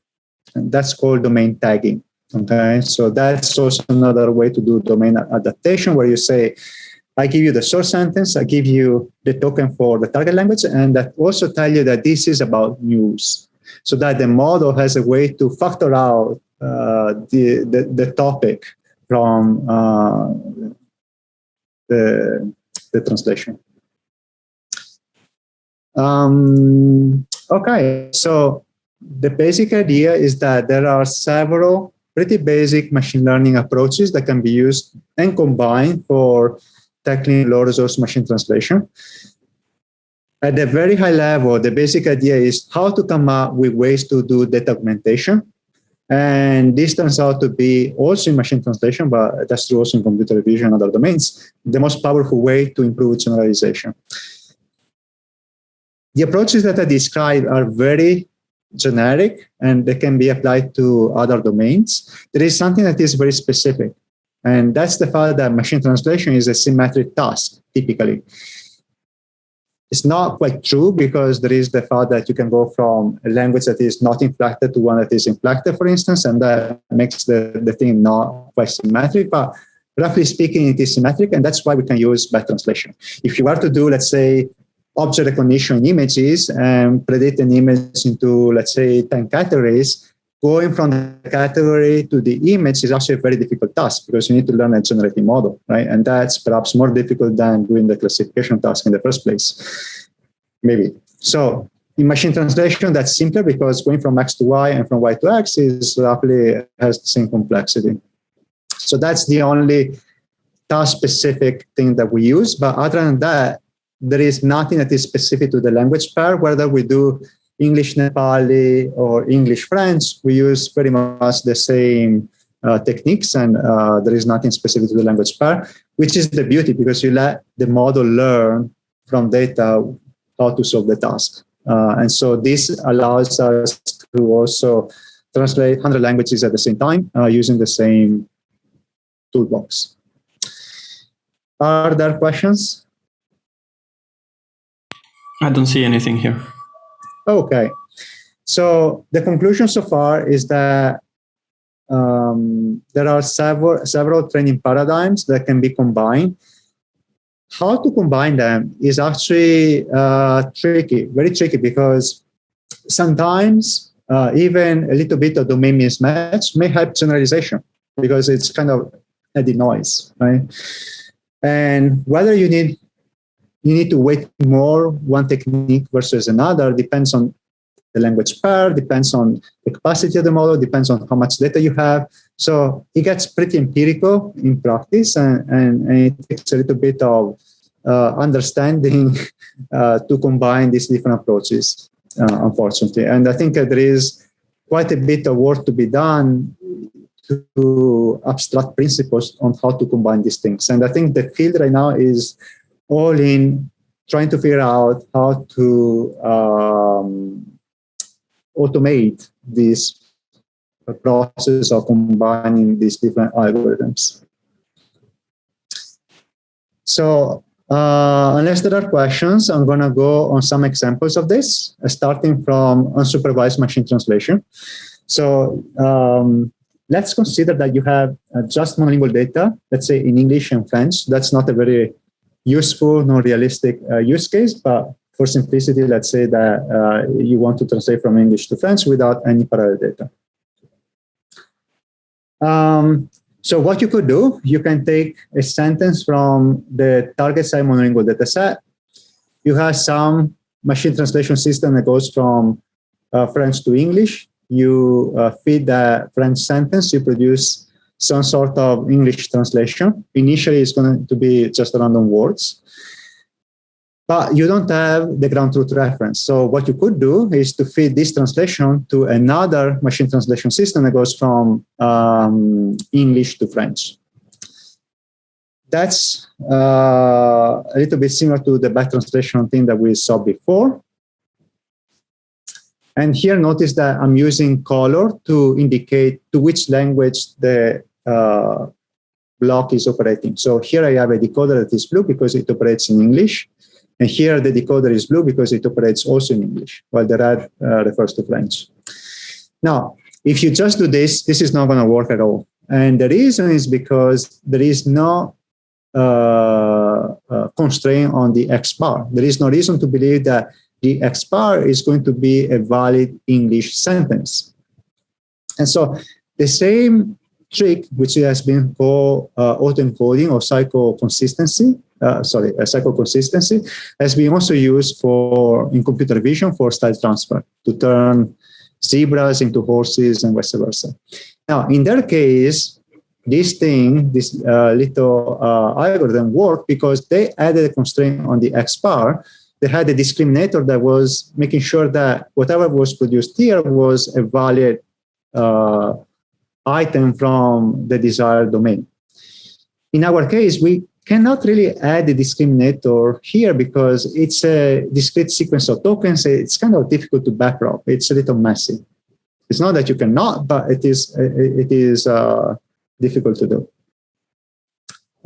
And that's called domain tagging. Okay, so that's also another way to do domain adaptation where you say, I give you the source sentence, I give you the token for the target language, and that also tell you that this is about news. So that the model has a way to factor out uh, the, the, the topic from uh, the, the translation. Um, okay, so the basic idea is that there are several pretty basic machine learning approaches that can be used and combined for tackling low resource machine translation. At a very high level, the basic idea is how to come up with ways to do data augmentation. And this turns out to be also in machine translation, but that's true also in computer vision and other domains, the most powerful way to improve generalization. The approaches that I described are very generic and they can be applied to other domains. There is something that is very specific. And that's the fact that machine translation is a symmetric task, typically. It's not quite true because there is the fact that you can go from a language that is not inflected to one that is inflected, for instance, and that makes the, the thing not quite symmetric. But roughly speaking, it is symmetric, and that's why we can use back translation. If you were to do, let's say, object recognition images and predict an image into, let's say, 10 categories, going from the category to the image is actually a very difficult task because you need to learn a generative model, right? And that's perhaps more difficult than doing the classification task in the first place, maybe. So in machine translation, that's simpler because going from X to Y and from Y to X is roughly has the same complexity. So that's the only task specific thing that we use. But other than that, there is nothing that is specific to the language pair, whether we do English Nepali or English French, we use pretty much the same uh, techniques and uh, there is nothing specific to the language pair, which is the beauty because you let the model learn from data how to solve the task. Uh, and so this allows us to also translate 100 languages at the same time uh, using the same toolbox. Are there questions? I don't see anything here. Okay. So the conclusion so far is that um, there are several, several training paradigms that can be combined. How to combine them is actually uh, tricky, very tricky, because sometimes uh, even a little bit of domain mismatch may help generalization because it's kind of adding noise, right? And whether you need you need to weight more one technique versus another depends on the language pair, depends on the capacity of the model, depends on how much data you have. So it gets pretty empirical in practice and, and, and it takes a little bit of uh, understanding [laughs] uh, to combine these different approaches, uh, unfortunately. And I think there is quite a bit of work to be done to abstract principles on how to combine these things. And I think the field right now is all in trying to figure out how to um, automate this process of combining these different algorithms. So uh, unless there are questions, I'm going to go on some examples of this, starting from unsupervised machine translation. So um, let's consider that you have uh, just monolingual data, let's say in English and French. That's not a very useful, non-realistic uh, use case, but for simplicity, let's say that uh, you want to translate from English to French without any parallel data. Um, So what you could do, you can take a sentence from the target side monolingual dataset. You have some machine translation system that goes from uh, French to English. You uh, feed the French sentence, you produce some sort of English translation. Initially, it's going to be just random words but you don't have the ground truth reference. So what you could do is to feed this translation to another machine translation system that goes from um, English to French. That's uh, a little bit similar to the back translation thing that we saw before. And here notice that I'm using color to indicate to which language the uh, block is operating. So here I have a decoder that is blue because it operates in English. And here the decoder is blue because it operates also in English, while the red uh, refers to French. Now, if you just do this, this is not going to work at all. And the reason is because there is no uh, uh, constraint on the X bar. There is no reason to believe that the X bar is going to be a valid English sentence. And so the same trick, which has been called uh, autoencoding or cycle consistency, uh, sorry, uh, cycle consistency, has been also used for in computer vision for style transfer to turn zebras into horses and vice versa. Now, in their case, this thing, this uh, little uh, algorithm worked because they added a constraint on the X bar. They had a discriminator that was making sure that whatever was produced here was a valid uh, item from the desired domain. In our case, we cannot really add a discriminator here because it's a discrete sequence of tokens. It's kind of difficult to backprop. It's a little messy. It's not that you cannot, but it is it is uh, difficult to do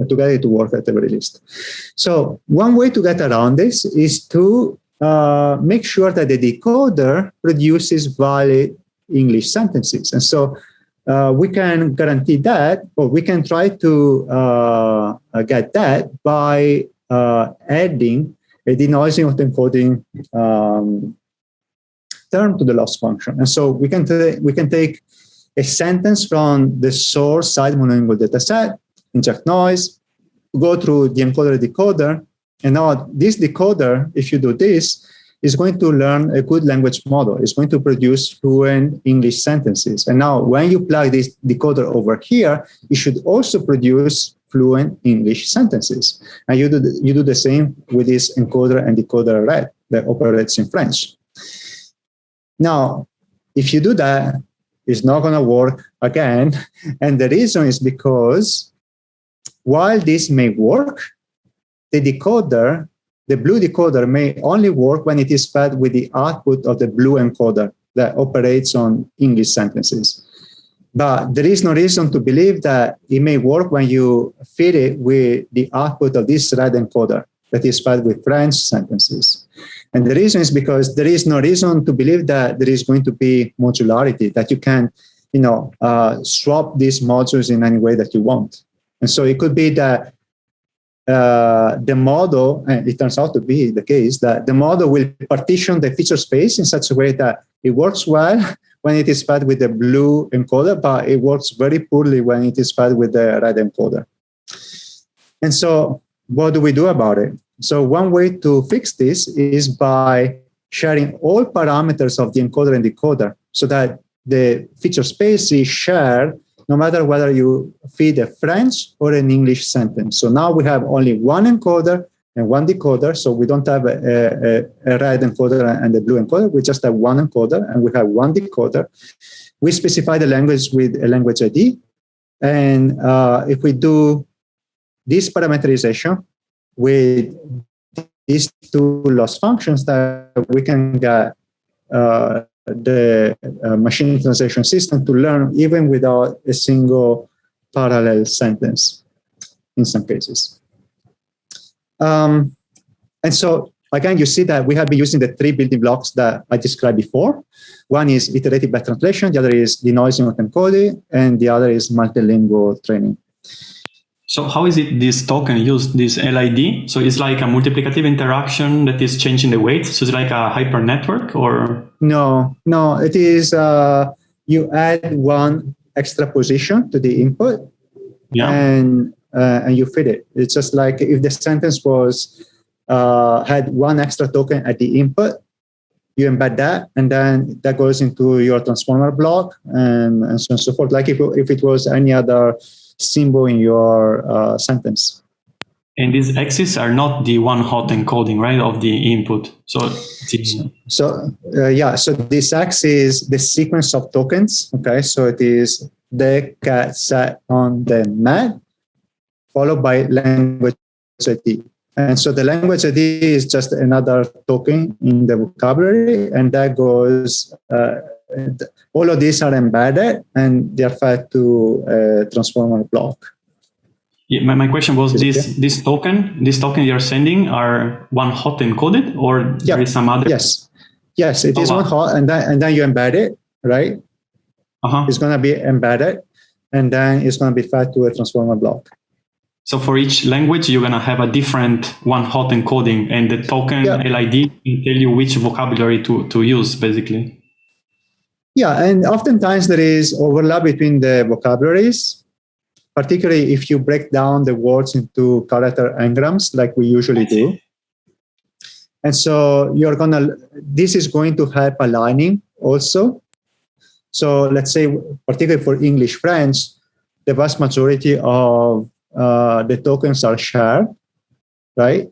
to get it to work at the very least. So one way to get around this is to uh, make sure that the decoder produces valid English sentences. And so uh, we can guarantee that, or we can try to uh, get that by uh, adding a denoising of autoencoding um, term to the loss function. And so we can, we can take a sentence from the source side monolingual dataset, inject noise, go through the encoder decoder, and now this decoder, if you do this, is going to learn a good language model. It's going to produce fluent English sentences. And now when you plug this decoder over here, it should also produce fluent English sentences. And you do the, you do the same with this encoder and decoder that operates in French. Now, if you do that, it's not going to work again. [laughs] And the reason is because while this may work, the decoder the blue decoder may only work when it is fed with the output of the blue encoder that operates on English sentences. But there is no reason to believe that it may work when you feed it with the output of this red encoder that is fed with French sentences. And the reason is because there is no reason to believe that there is going to be modularity, that you can you know, uh, swap these modules in any way that you want. And so it could be that uh, the model, and it turns out to be the case, that the model will partition the feature space in such a way that it works well [laughs] when it is fed with the blue encoder, but it works very poorly when it is fed with the red encoder. And so what do we do about it? So one way to fix this is by sharing all parameters of the encoder and decoder so that the feature space is shared no matter whether you feed a French or an English sentence. So now we have only one encoder and one decoder. So we don't have a, a, a, red encoder and a blue encoder. We just have one encoder and we have one decoder. We specify the language with a language ID. And uh, if we do this parameterization with these two loss functions that we can get uh, the uh, machine translation system to learn even without a single parallel sentence in some cases. Um, and so again, you see that we have been using the three building blocks that I described before. One is iterative back translation, the other is denoising of encoding, and the other is multilingual training. So how is it this token used, this LID? So it's like a multiplicative interaction that is changing the weight. So it's like a hyper network or? No, no, it is, uh, you add one extra position to the input yeah. and uh, and you fit it. It's just like if the sentence was uh, had one extra token at the input, you embed that, and then that goes into your transformer block and, and so on and so forth. Like if, if it was any other symbol in your uh, sentence. And these X's are not the one hot encoding, right, of the input. So, the... so uh, yeah. So this X is the sequence of tokens. Okay, so it is the cat set on the mat, followed by language ID. And so the language ID is just another token in the vocabulary, and that goes. Uh, all of these are embedded, and they are fed to a transformer block. Yeah, my, my question was this this token, this token you're sending are one hot encoded or yeah. there is some other? Yes. Yes, it oh, is wow. one hot and then and then you embed it, right? Uh-huh. It's gonna be embedded and then it's gonna be fed to a transformer block. So for each language, you're gonna have a different one hot encoding and the token yeah. LID can tell you which vocabulary to, to use basically. Yeah, and oftentimes there is overlap between the vocabularies particularly if you break down the words into character n-grams like we usually do. And so you're gonna, this is going to help aligning also. So let's say, particularly for English French, the vast majority of uh, the tokens are shared, right?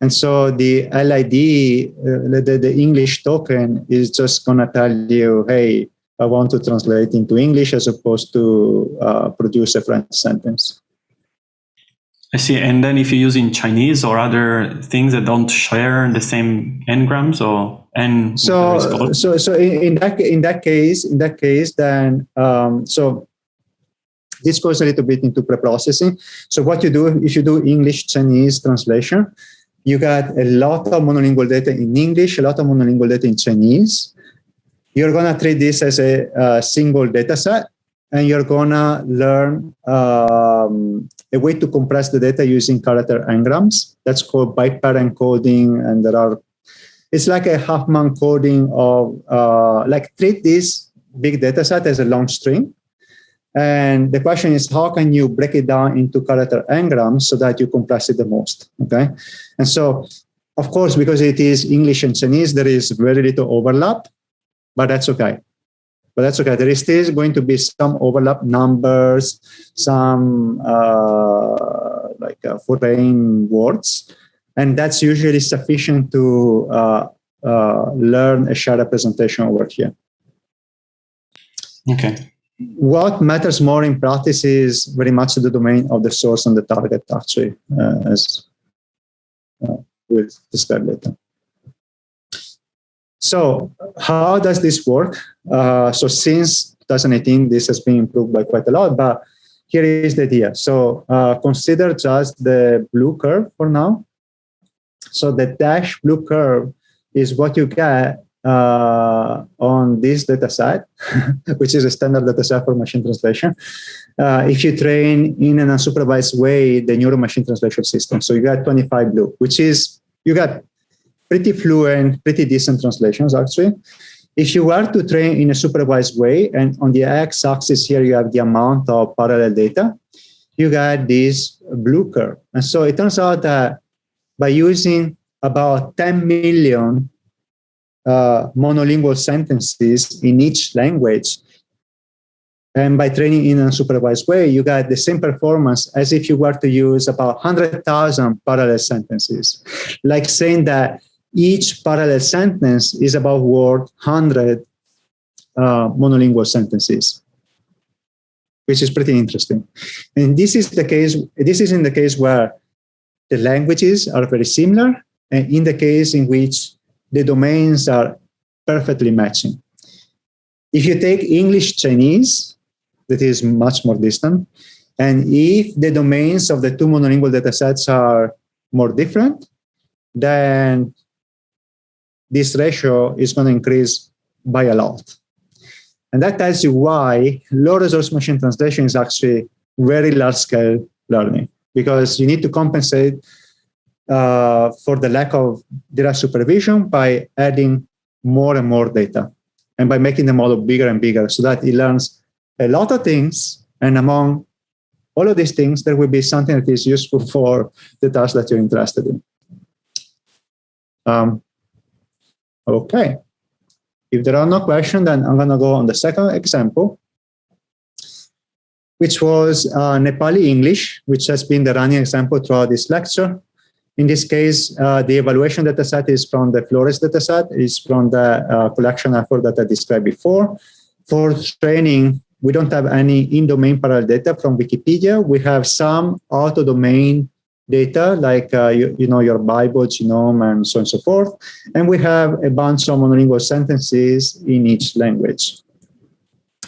And so the LID, uh, the, the English token is just gonna tell you, hey, I want to translate into English as opposed to uh, produce a French sentence. I see. And then if you use in Chinese or other things that don't share the same n-grams or n. So, so, so in, that in that case, in that case, then um, so this goes a little bit into preprocessing. So what you do if you do English Chinese translation, you got a lot of monolingual data in English, a lot of monolingual data in Chinese, you're going to treat this as a, a, single data set and you're going to learn um, a way to compress the data using character n-grams. That's called byte-pair encoding. And there are, it's like a Huffman coding of, uh, like treat this big data set as a long string. And the question is, how can you break it down into character n-grams so that you compress it the most, okay? And so, of course, because it is English and Chinese, there is very little overlap but that's okay. But that's okay. There is still going to be some overlap numbers, some uh, like uh, foreign words, and that's usually sufficient to uh, uh, learn a shared representation over here. Okay. What matters more in practice is very much the domain of the source and the target, actually, uh, as uh, we'll describe later. So how does this work? Uh, so since 2018, this has been improved by quite a lot, but here is the idea. So uh, consider just the blue curve for now. So the dash blue curve is what you get uh, on this data set, [laughs] which is a standard data set for machine translation. Uh, if you train in an unsupervised way, the neural machine translation system. So you got 25 BLEU, which is, you got pretty fluent, pretty decent translations actually. If you were to train in a supervised way, and on the x-axis here you have the amount of parallel data, you get this blue curve. And so it turns out that by using about 10 million uh, monolingual sentences in each language, and by training in a supervised way, you get the same performance as if you were to use about 100,000 parallel sentences. Like saying that each parallel sentence is about word 100 uh, monolingual sentences, which is pretty interesting. And this is the case, this is in the case where the languages are very similar and in the case in which the domains are perfectly matching. If you take English Chinese, that is much more distant, and if the domains of the two monolingual datasets are more different, then this ratio is going to increase by a lot. And that tells you why low resource machine translation is actually very large scale learning because you need to compensate uh, for the lack of data supervision by adding more and more data and by making the model bigger and bigger so that it learns a lot of things and among all of these things, there will be something that is useful for the task that you're interested in. Um, okay. If there are no questions, then I'm going to go on the second example, which was uh, Nepali English, which has been the running example throughout this lecture. In this case, uh, the evaluation dataset is from the Flores dataset, is from the uh, collection effort that I described before. For training, we don't have any in-domain parallel data from Wikipedia. We have some out-of-domain data, like uh, you, you, know your Bible, GNOME, and so on and so forth. And we have a bunch of monolingual sentences in each language.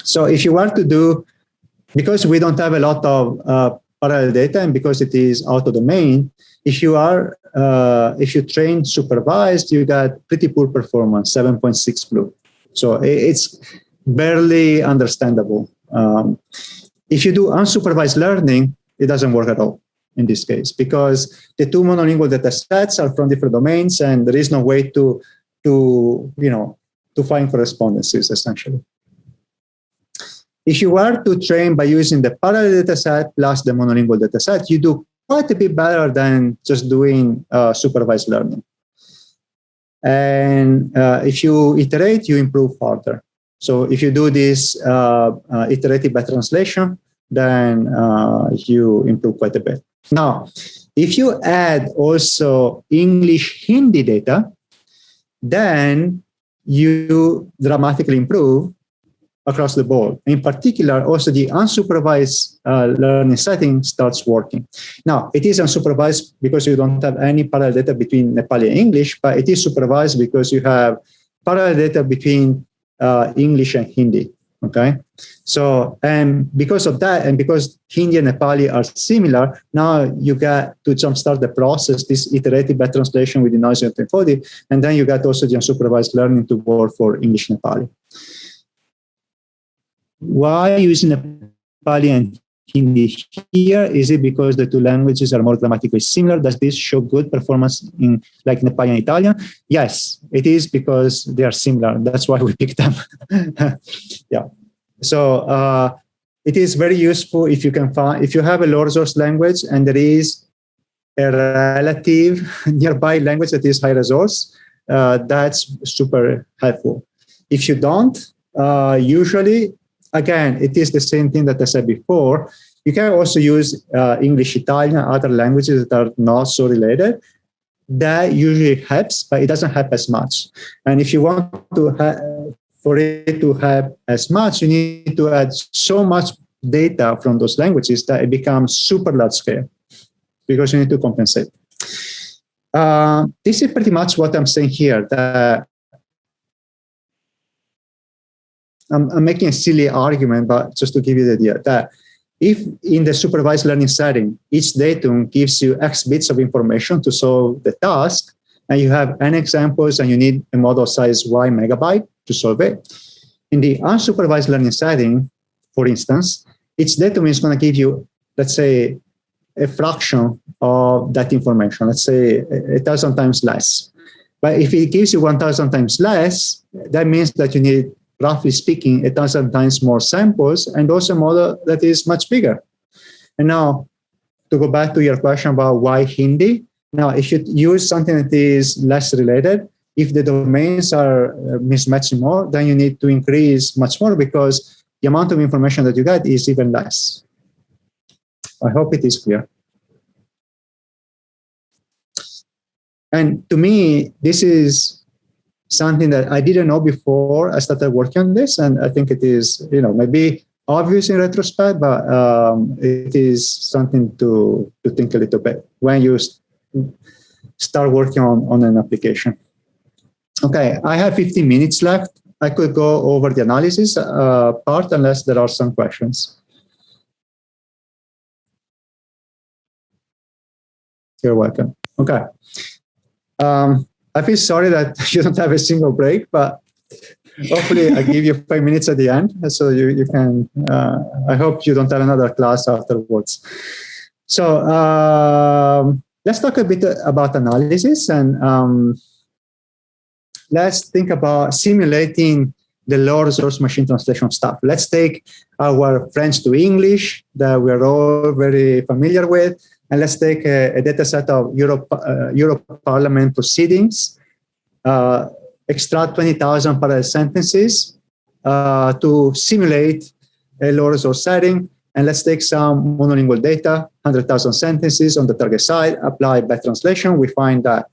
So if you want to do, because we don't have a lot of uh, parallel data and because it is out-of-domain, if you are, uh, if you train supervised, you got pretty poor performance, 7.6 BLEU. So it's barely understandable. Um, if you do unsupervised learning, it doesn't work at all in this case because the two monolingual data sets are from different domains and there is no way to, to you know, to find correspondences essentially. If you were to train by using the parallel data set plus the monolingual data set, you do quite a bit better than just doing uh, supervised learning. And uh, if you iterate, you improve further. So if you do this uh, uh iterative back translation, then uh, you improve quite a bit. Now, if you add also English Hindi data, then you dramatically improve across the board. In particular, also the unsupervised uh, learning setting starts working. Now, it is unsupervised because you don't have any parallel data between Nepali and English, but it is supervised because you have parallel data between uh, English and Hindi. Okay, so and because of that, and because Hindi and Nepali are similar, now you get to jumpstart the process, this iterative back translation with the noise and and then you get also the unsupervised learning to work for English Nepali. Why using Nepali and Hindi here? Is it because the two languages are more grammatically similar? Does this show good performance in like Nepali and Italian? Yes, it is because they are similar. That's why we [laughs] picked them. [laughs] yeah. So uh, it is very useful if you can find, if you have a low resource language and there is a relative [laughs] nearby language that is high resource, uh, that's super helpful. If you don't, uh, usually again, it is the same thing that I said before. You can also use uh, English, Italian, other languages that are not so related. That usually helps, but it doesn't help as much. And if you want to for it to help as much, you need to add so much data from those languages that it becomes super large scale because you need to compensate. Uh, this is pretty much what I'm saying here, that I'm, I'm making a silly argument, but just to give you the idea that if in the supervised learning setting, each datum gives you X bits of information to solve the task, and you have n examples and you need a model size Y megabyte to solve it. In the unsupervised learning setting, for instance, each datum is going to give you, let's say, a fraction of that information, let's say a thousand times less. But if it gives you 1,000 times less, that means that you need roughly speaking, a thousand times more samples and also a model that is much bigger. And now, to go back to your question about why Hindi, now if you use something that is less related, if the domains are uh, mismatching more, then you need to increase much more because the amount of information that you get is even less. I hope it is clear. And to me, this is something that I didn't know before I started working on this. And I think it is, you know, maybe obvious in retrospect, but um, it is something to, to think a little bit when you start working on, on an application. Okay, I have 15 minutes left. I could go over the analysis uh, part unless there are some questions. You're welcome. Okay. Um, I feel sorry that [laughs] you don't have a single break, but hopefully I give you five minutes at the end so you, you can, uh, I hope you don't have another class afterwards. So um, let's talk a bit about analysis and um, let's think about simulating the low resource machine translation stuff. Let's take our French to English that we're all very familiar with, and let's take a, a data set of Europe, uh, Europe Parliament proceedings, uh, extract 20,000 parallel sentences uh, to simulate a low resource setting, and let's take some monolingual data, 100,000 sentences on the target side, apply back translation. We find that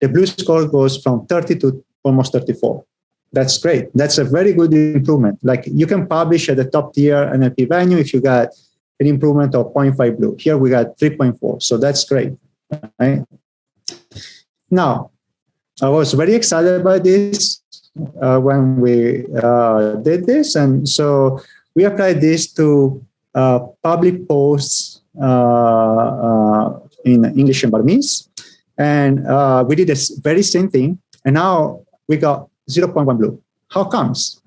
the BLEU score goes from 30 to almost 34. That's great. That's a very good improvement. Like you can publish at the top tier NLP venue if you got an improvement of 0.5 BLEU. Here we got 3.4. So that's great. Right? Now, I was very excited about this uh, when we uh, did this. And so we applied this to uh, public posts uh, uh, in English and Burmese. And we did this very same thing. And now we got 0.1 BLEU. How comes?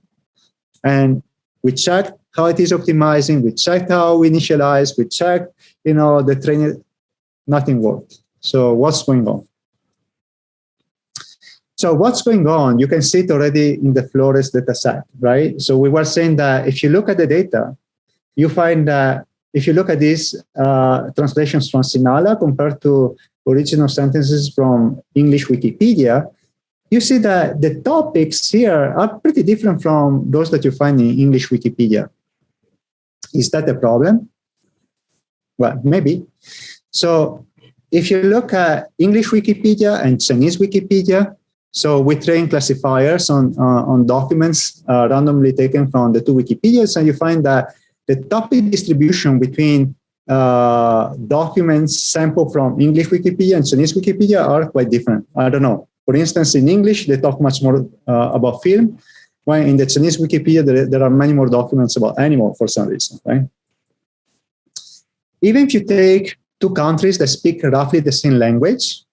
And we checked how it is optimizing. We checked how we initialize. We checked, you know, the training. Nothing worked. So what's going on? So what's going on? You can see it already in the Flores data set, right? So we were saying that if you look at the data, you find that if you look at these uh, translations from Sinhala compared to original sentences from English Wikipedia, you see that the topics here are pretty different from those that you find in English Wikipedia. Is that a problem? Well, maybe. So if you look at English Wikipedia and Chinese Wikipedia, so we train classifiers on, uh, on documents uh, randomly taken from the two Wikipedias, and you find that the topic distribution between uh, documents sampled from English Wikipedia and Chinese Wikipedia are quite different. I don't know. For instance, in English, they talk much more uh, about film, while in the Chinese Wikipedia, there, there, are many more documents about animal for some reason, right? Even if you take two countries that speak roughly the same language,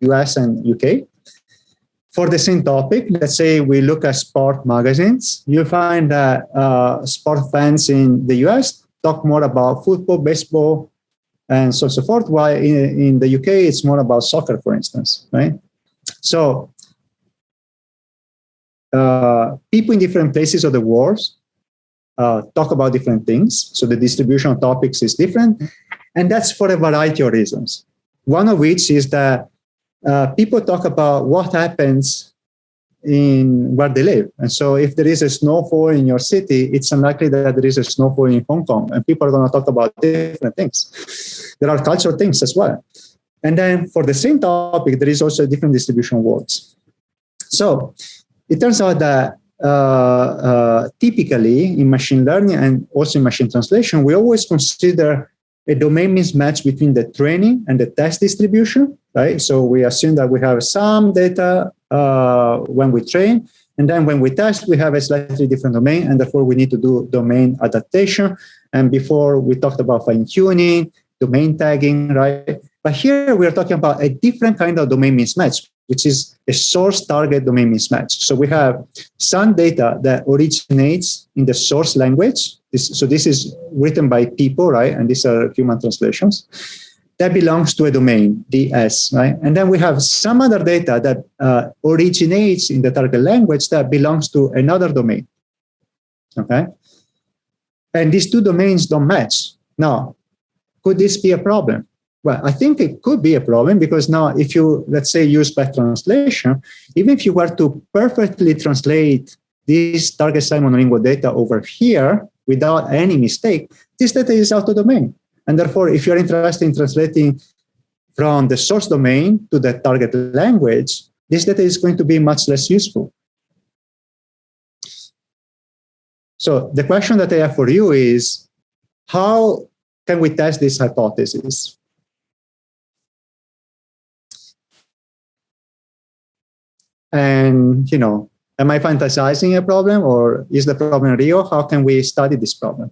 US and UK, for the same topic, let's say we look at sport magazines, you find that uh, sport fans in the US talk more about football, baseball, and so so forth, while in, in the UK, it's more about soccer, for instance, right? So uh, people in different places of the world uh, talk about different things. So the distribution of topics is different. And that's for a variety of reasons. One of which is that uh, people talk about what happens in where they live. And so if there is a snowfall in your city, it's unlikely that there is a snowfall in Hong Kong and people are going to talk about different things. There are cultural things as well. And then for the same topic, there is also a different distribution of words. So it turns out that uh, uh, typically in machine learning and also in machine translation, we always consider a domain mismatch between the training and the test distribution, right? So we assume that we have some data uh, when we train, and then when we test, we have a slightly different domain, and therefore we need to do domain adaptation. And before we talked about fine tuning, domain tagging, right? But here we are talking about a different kind of domain mismatch, which is a source target domain mismatch. So we have some data that originates in the source language. This, so this is written by people, right? And these are human translations. That belongs to a domain, DS, right? And then we have some other data that uh, originates in the target language that belongs to another domain, okay? And these two domains don't match. Now, could this be a problem? Well, I think it could be a problem because now if you, let's say, use back translation, even if you were to perfectly translate this target side monolingual data over here without any mistake, this data is out of domain. And therefore, if you're interested in translating from the source domain to the target language, this data is going to be much less useful. So the question that I have for you is, how can we test this hypothesis? And, you know, am I fantasizing a problem or is the problem real? How can we study this problem?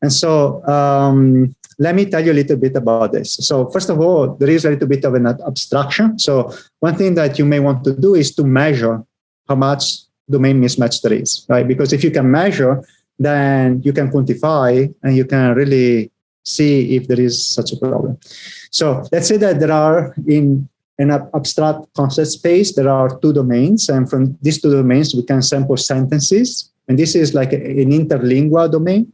And so um, let me tell you a little bit about this. So first of all, there is a little bit of an abstraction. So one thing that you may want to do is to measure how much domain mismatch there is, right? Because if you can measure, then you can quantify and you can really see if there is such a problem. So let's say that there are in an abstract concept space, there are two domains. And from these two domains, we can sample sentences. And this is like an interlingua domain.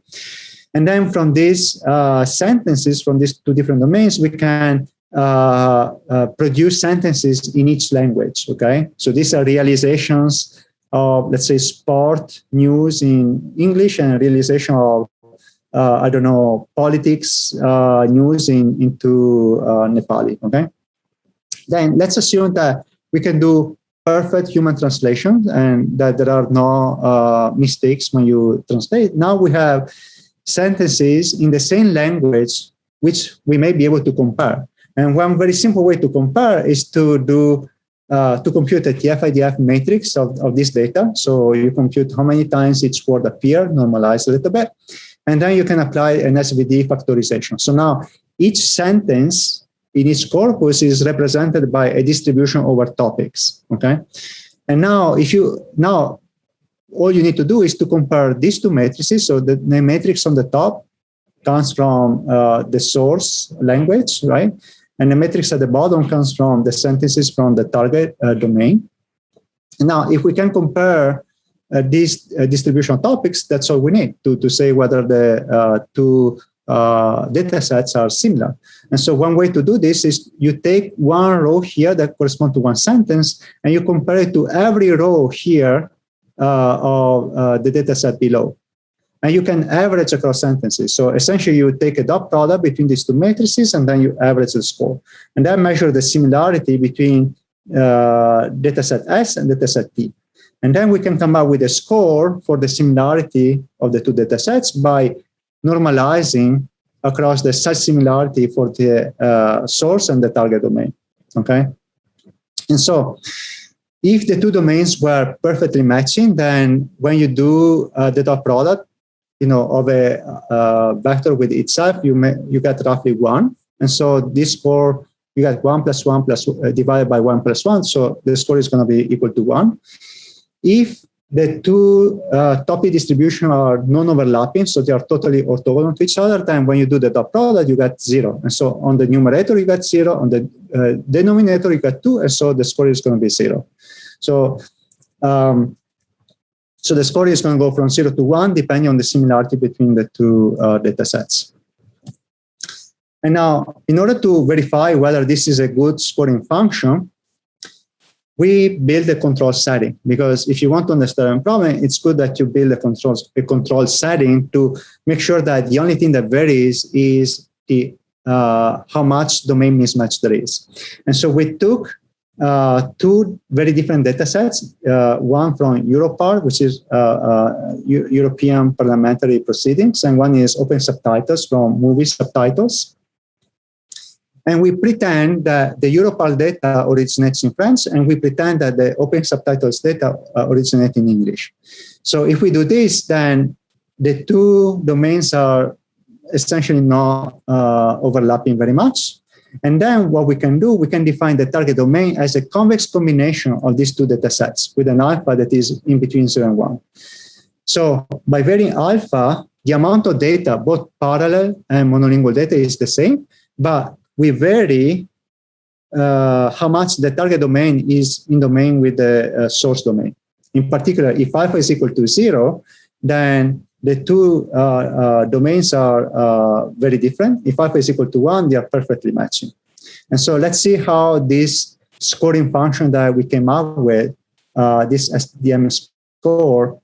And then from these uh, sentences, from these two different domains, we can uh, uh, produce sentences in each language, okay? So these are realizations of, let's say, sport news in English and realization of, uh, I don't know, politics uh, news in, into uh, Nepali, okay? Then let's assume that we can do perfect human translation and that there are no mistakes when you translate. Now we have sentences in the same language which we may be able to compare. And one very simple way to compare is to do uh, to compute a TF-IDF matrix of, of this data. So you compute how many times each word appear, normalize a little bit, and then you can apply an SVD factorization. So now each sentence in each corpus is represented by a distribution over topics. Okay, and now if you now all you need to do is to compare these two matrices. So the, the matrix on the top comes from uh, the source language, right? And the matrix at the bottom comes from the sentences from the target uh, domain. Now, if we can compare uh, these uh, distribution topics, that's all we need to, to say whether the uh, two uh, data sets are similar. And so one way to do this is you take one row here that corresponds to one sentence, and you compare it to every row here uh, of the data set below and you can average across sentences. So essentially you take a dot product between these two matrices and then you average the score. And that measures the similarity between uh, dataset S and dataset T. And then we can come up with a score for the similarity of the two data sets by normalizing across the such similarity for the uh, source and the target domain, okay? And so if the two domains were perfectly matching, then when you do uh, the dot product, you know, of a uh, vector with itself, you may, you get roughly one. And so this score, you get one plus one plus uh, divided by one plus one. So the score is going to be equal to one. If the two uh, topic distribution are non-overlapping, so they are totally orthogonal to each other, then when you do the dot product, you get zero. And so on the numerator, you get zero. On the uh, denominator, you get two. And so the score is going to be zero. So um, so the score is going to go from zero to one, depending on the similarity between the two uh, data sets. And now, in order to verify whether this is a good scoring function, we build a control setting because if you want to understand a problem, it's good that you build a control, a control setting to make sure that the only thing that varies is the uh, how much domain mismatch there is. And so we took uh, two very different data sets, uh, one from Europarl, which is uh, uh European parliamentary proceedings, and one is open subtitles from movie subtitles. And we pretend that the Europarl data originates in French, and we pretend that the open subtitles data uh, originate in English. So if we do this, then the two domains are essentially not uh, overlapping very much. And then what we can do, we can define the target domain as a convex combination of these two data sets with an alpha that is in between zero and one. So by varying alpha, the amount of data, both parallel and monolingual data is the same, but we vary uh, how much the target domain is in domain with the uh, source domain. In particular, if alpha is equal to zero, then the two uh, uh, domains are uh, very different. If alpha is equal to one, they are perfectly matching. And so let's see how this scoring function that we came up with, this SDM score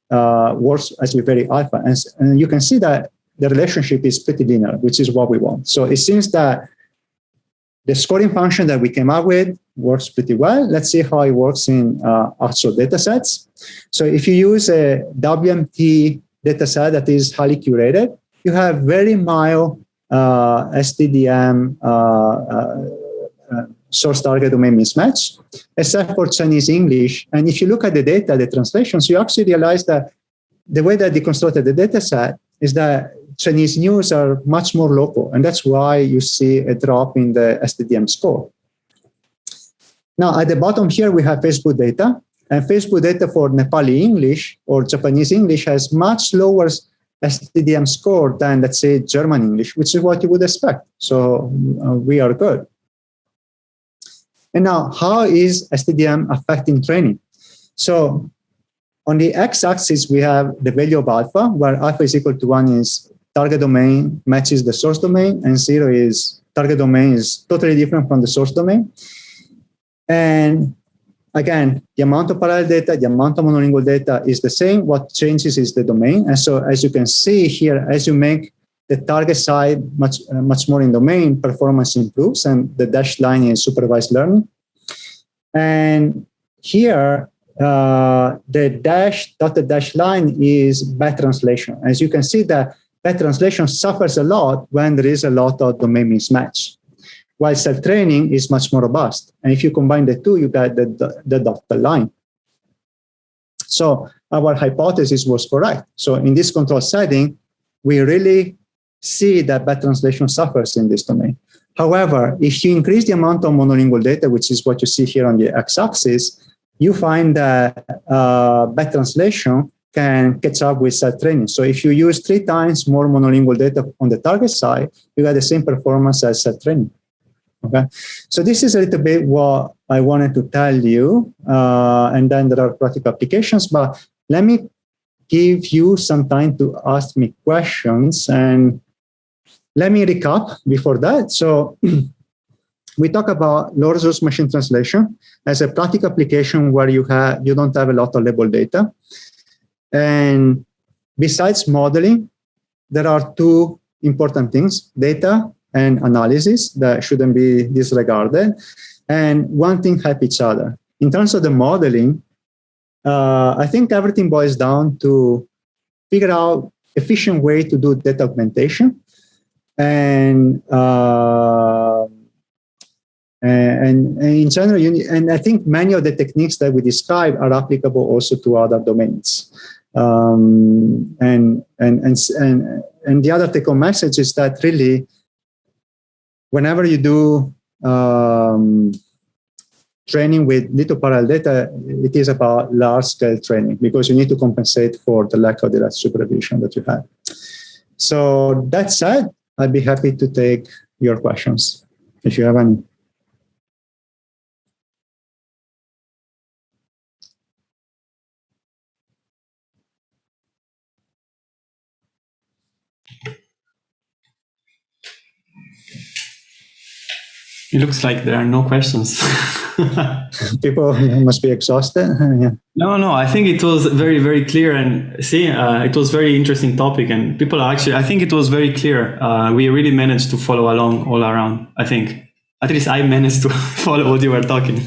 works as we vary alpha. And, and you can see that the relationship is pretty linear, which is what we want. So it seems that the scoring function that we came up with works pretty well. Let's see how it works in uh, actual data sets. So if you use a WMT data set that is highly curated, you have very mild uh, STDM uh, uh, uh, source target domain mismatch, except for Chinese English. And if you look at the data, the translations, you actually realize that the way that they constructed the data set is that Chinese news are much more local. And that's why you see a drop in the STDM score. Now, at the bottom here, we have Facebook data. And Facebook data for Nepali English or Japanese English has much lower STDM score than, let's say, German English, which is what you would expect. So uh, we are good. And now, how is STDM affecting training? So on the x-axis, we have the value of alpha, where alpha is equal to 1 is target domain matches the source domain, and 0 is target domain is totally different from the source domain. And again, the amount of parallel data, the amount of monolingual data is the same. What changes is the domain. And so as you can see here, as you make the target side much, uh, much more in domain, performance improves, and the dashed line is supervised learning. And here, uh, the dash dotted dash line is back translation. As you can see, that back translation suffers a lot when there is a lot of domain mismatch, while self-training is much more robust. And if you combine the two, you get the, the, the dotted line. So our hypothesis was correct. So in this control setting, we really see that back translation suffers in this domain. However, if you increase the amount of monolingual data, which is what you see here on the x-axis, you find that uh, back translation can catch up with self-training. So if you use three times more monolingual data on the target side, you get the same performance as self-training. Okay, so this is a little bit what I wanted to tell you, uh, and then there are practical applications. But let me give you some time to ask me questions, and let me recap before that. So [clears throat] we talk about low resource machine translation as a practical application where you have you don't have a lot of label data. And besides modeling, there are two important things, data and analysis that shouldn't be disregarded. And one thing help each other. In terms of the modeling, uh, I think everything boils down to figure out efficient way to do data augmentation and uh, and, and, in general, you, and I think many of the techniques that we describe are applicable also to other domains. Um, and, and, and, and, and the other take-home message is that really, whenever you do um, training with little parallel data, it is about large-scale training because you need to compensate for the lack of direct supervision that you have. So that said, I'd be happy to take your questions if you have any. It looks like there are no questions. [laughs] [laughs] People must be exhausted. [laughs] yeah. No, no, I think it was very, very clear. And see, uh, it was very interesting topic. And people are actually, I think it was very clear. Uh, we really managed to follow along all around, I think. At least I managed to follow what you were talking.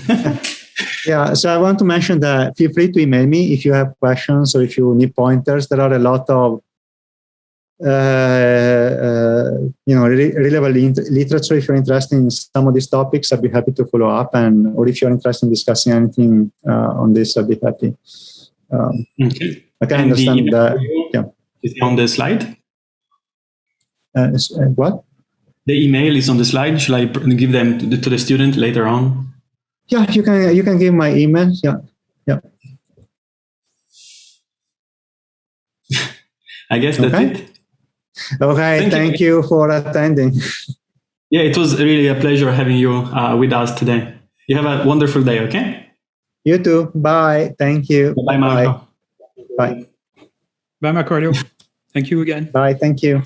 yeah, so I want to mention that feel free to email me if you have questions or if you need pointers. There are a lot of uh, uh, you know, re relevant literature. If you're interested in some of these topics, I'd be happy to follow up. And or if you're interested in discussing anything uh, on this, I'd be happy. Um, okay. I can and understand that. Yeah. Is on the slide? Uh, what? The email is on the slide. Shall I give them to the, to the student later on? Yeah, you can. You can give my email. Yeah, yeah. [laughs] I guess that's okay. it. Okay, thank, thank you. you. for attending. Yeah, it was really a pleasure having you uh, with us today. You have a wonderful day, okay? You too. Bye. Thank you. Bye, Marco. Bye. Bye, Marco. Thank you again. Bye. Thank you.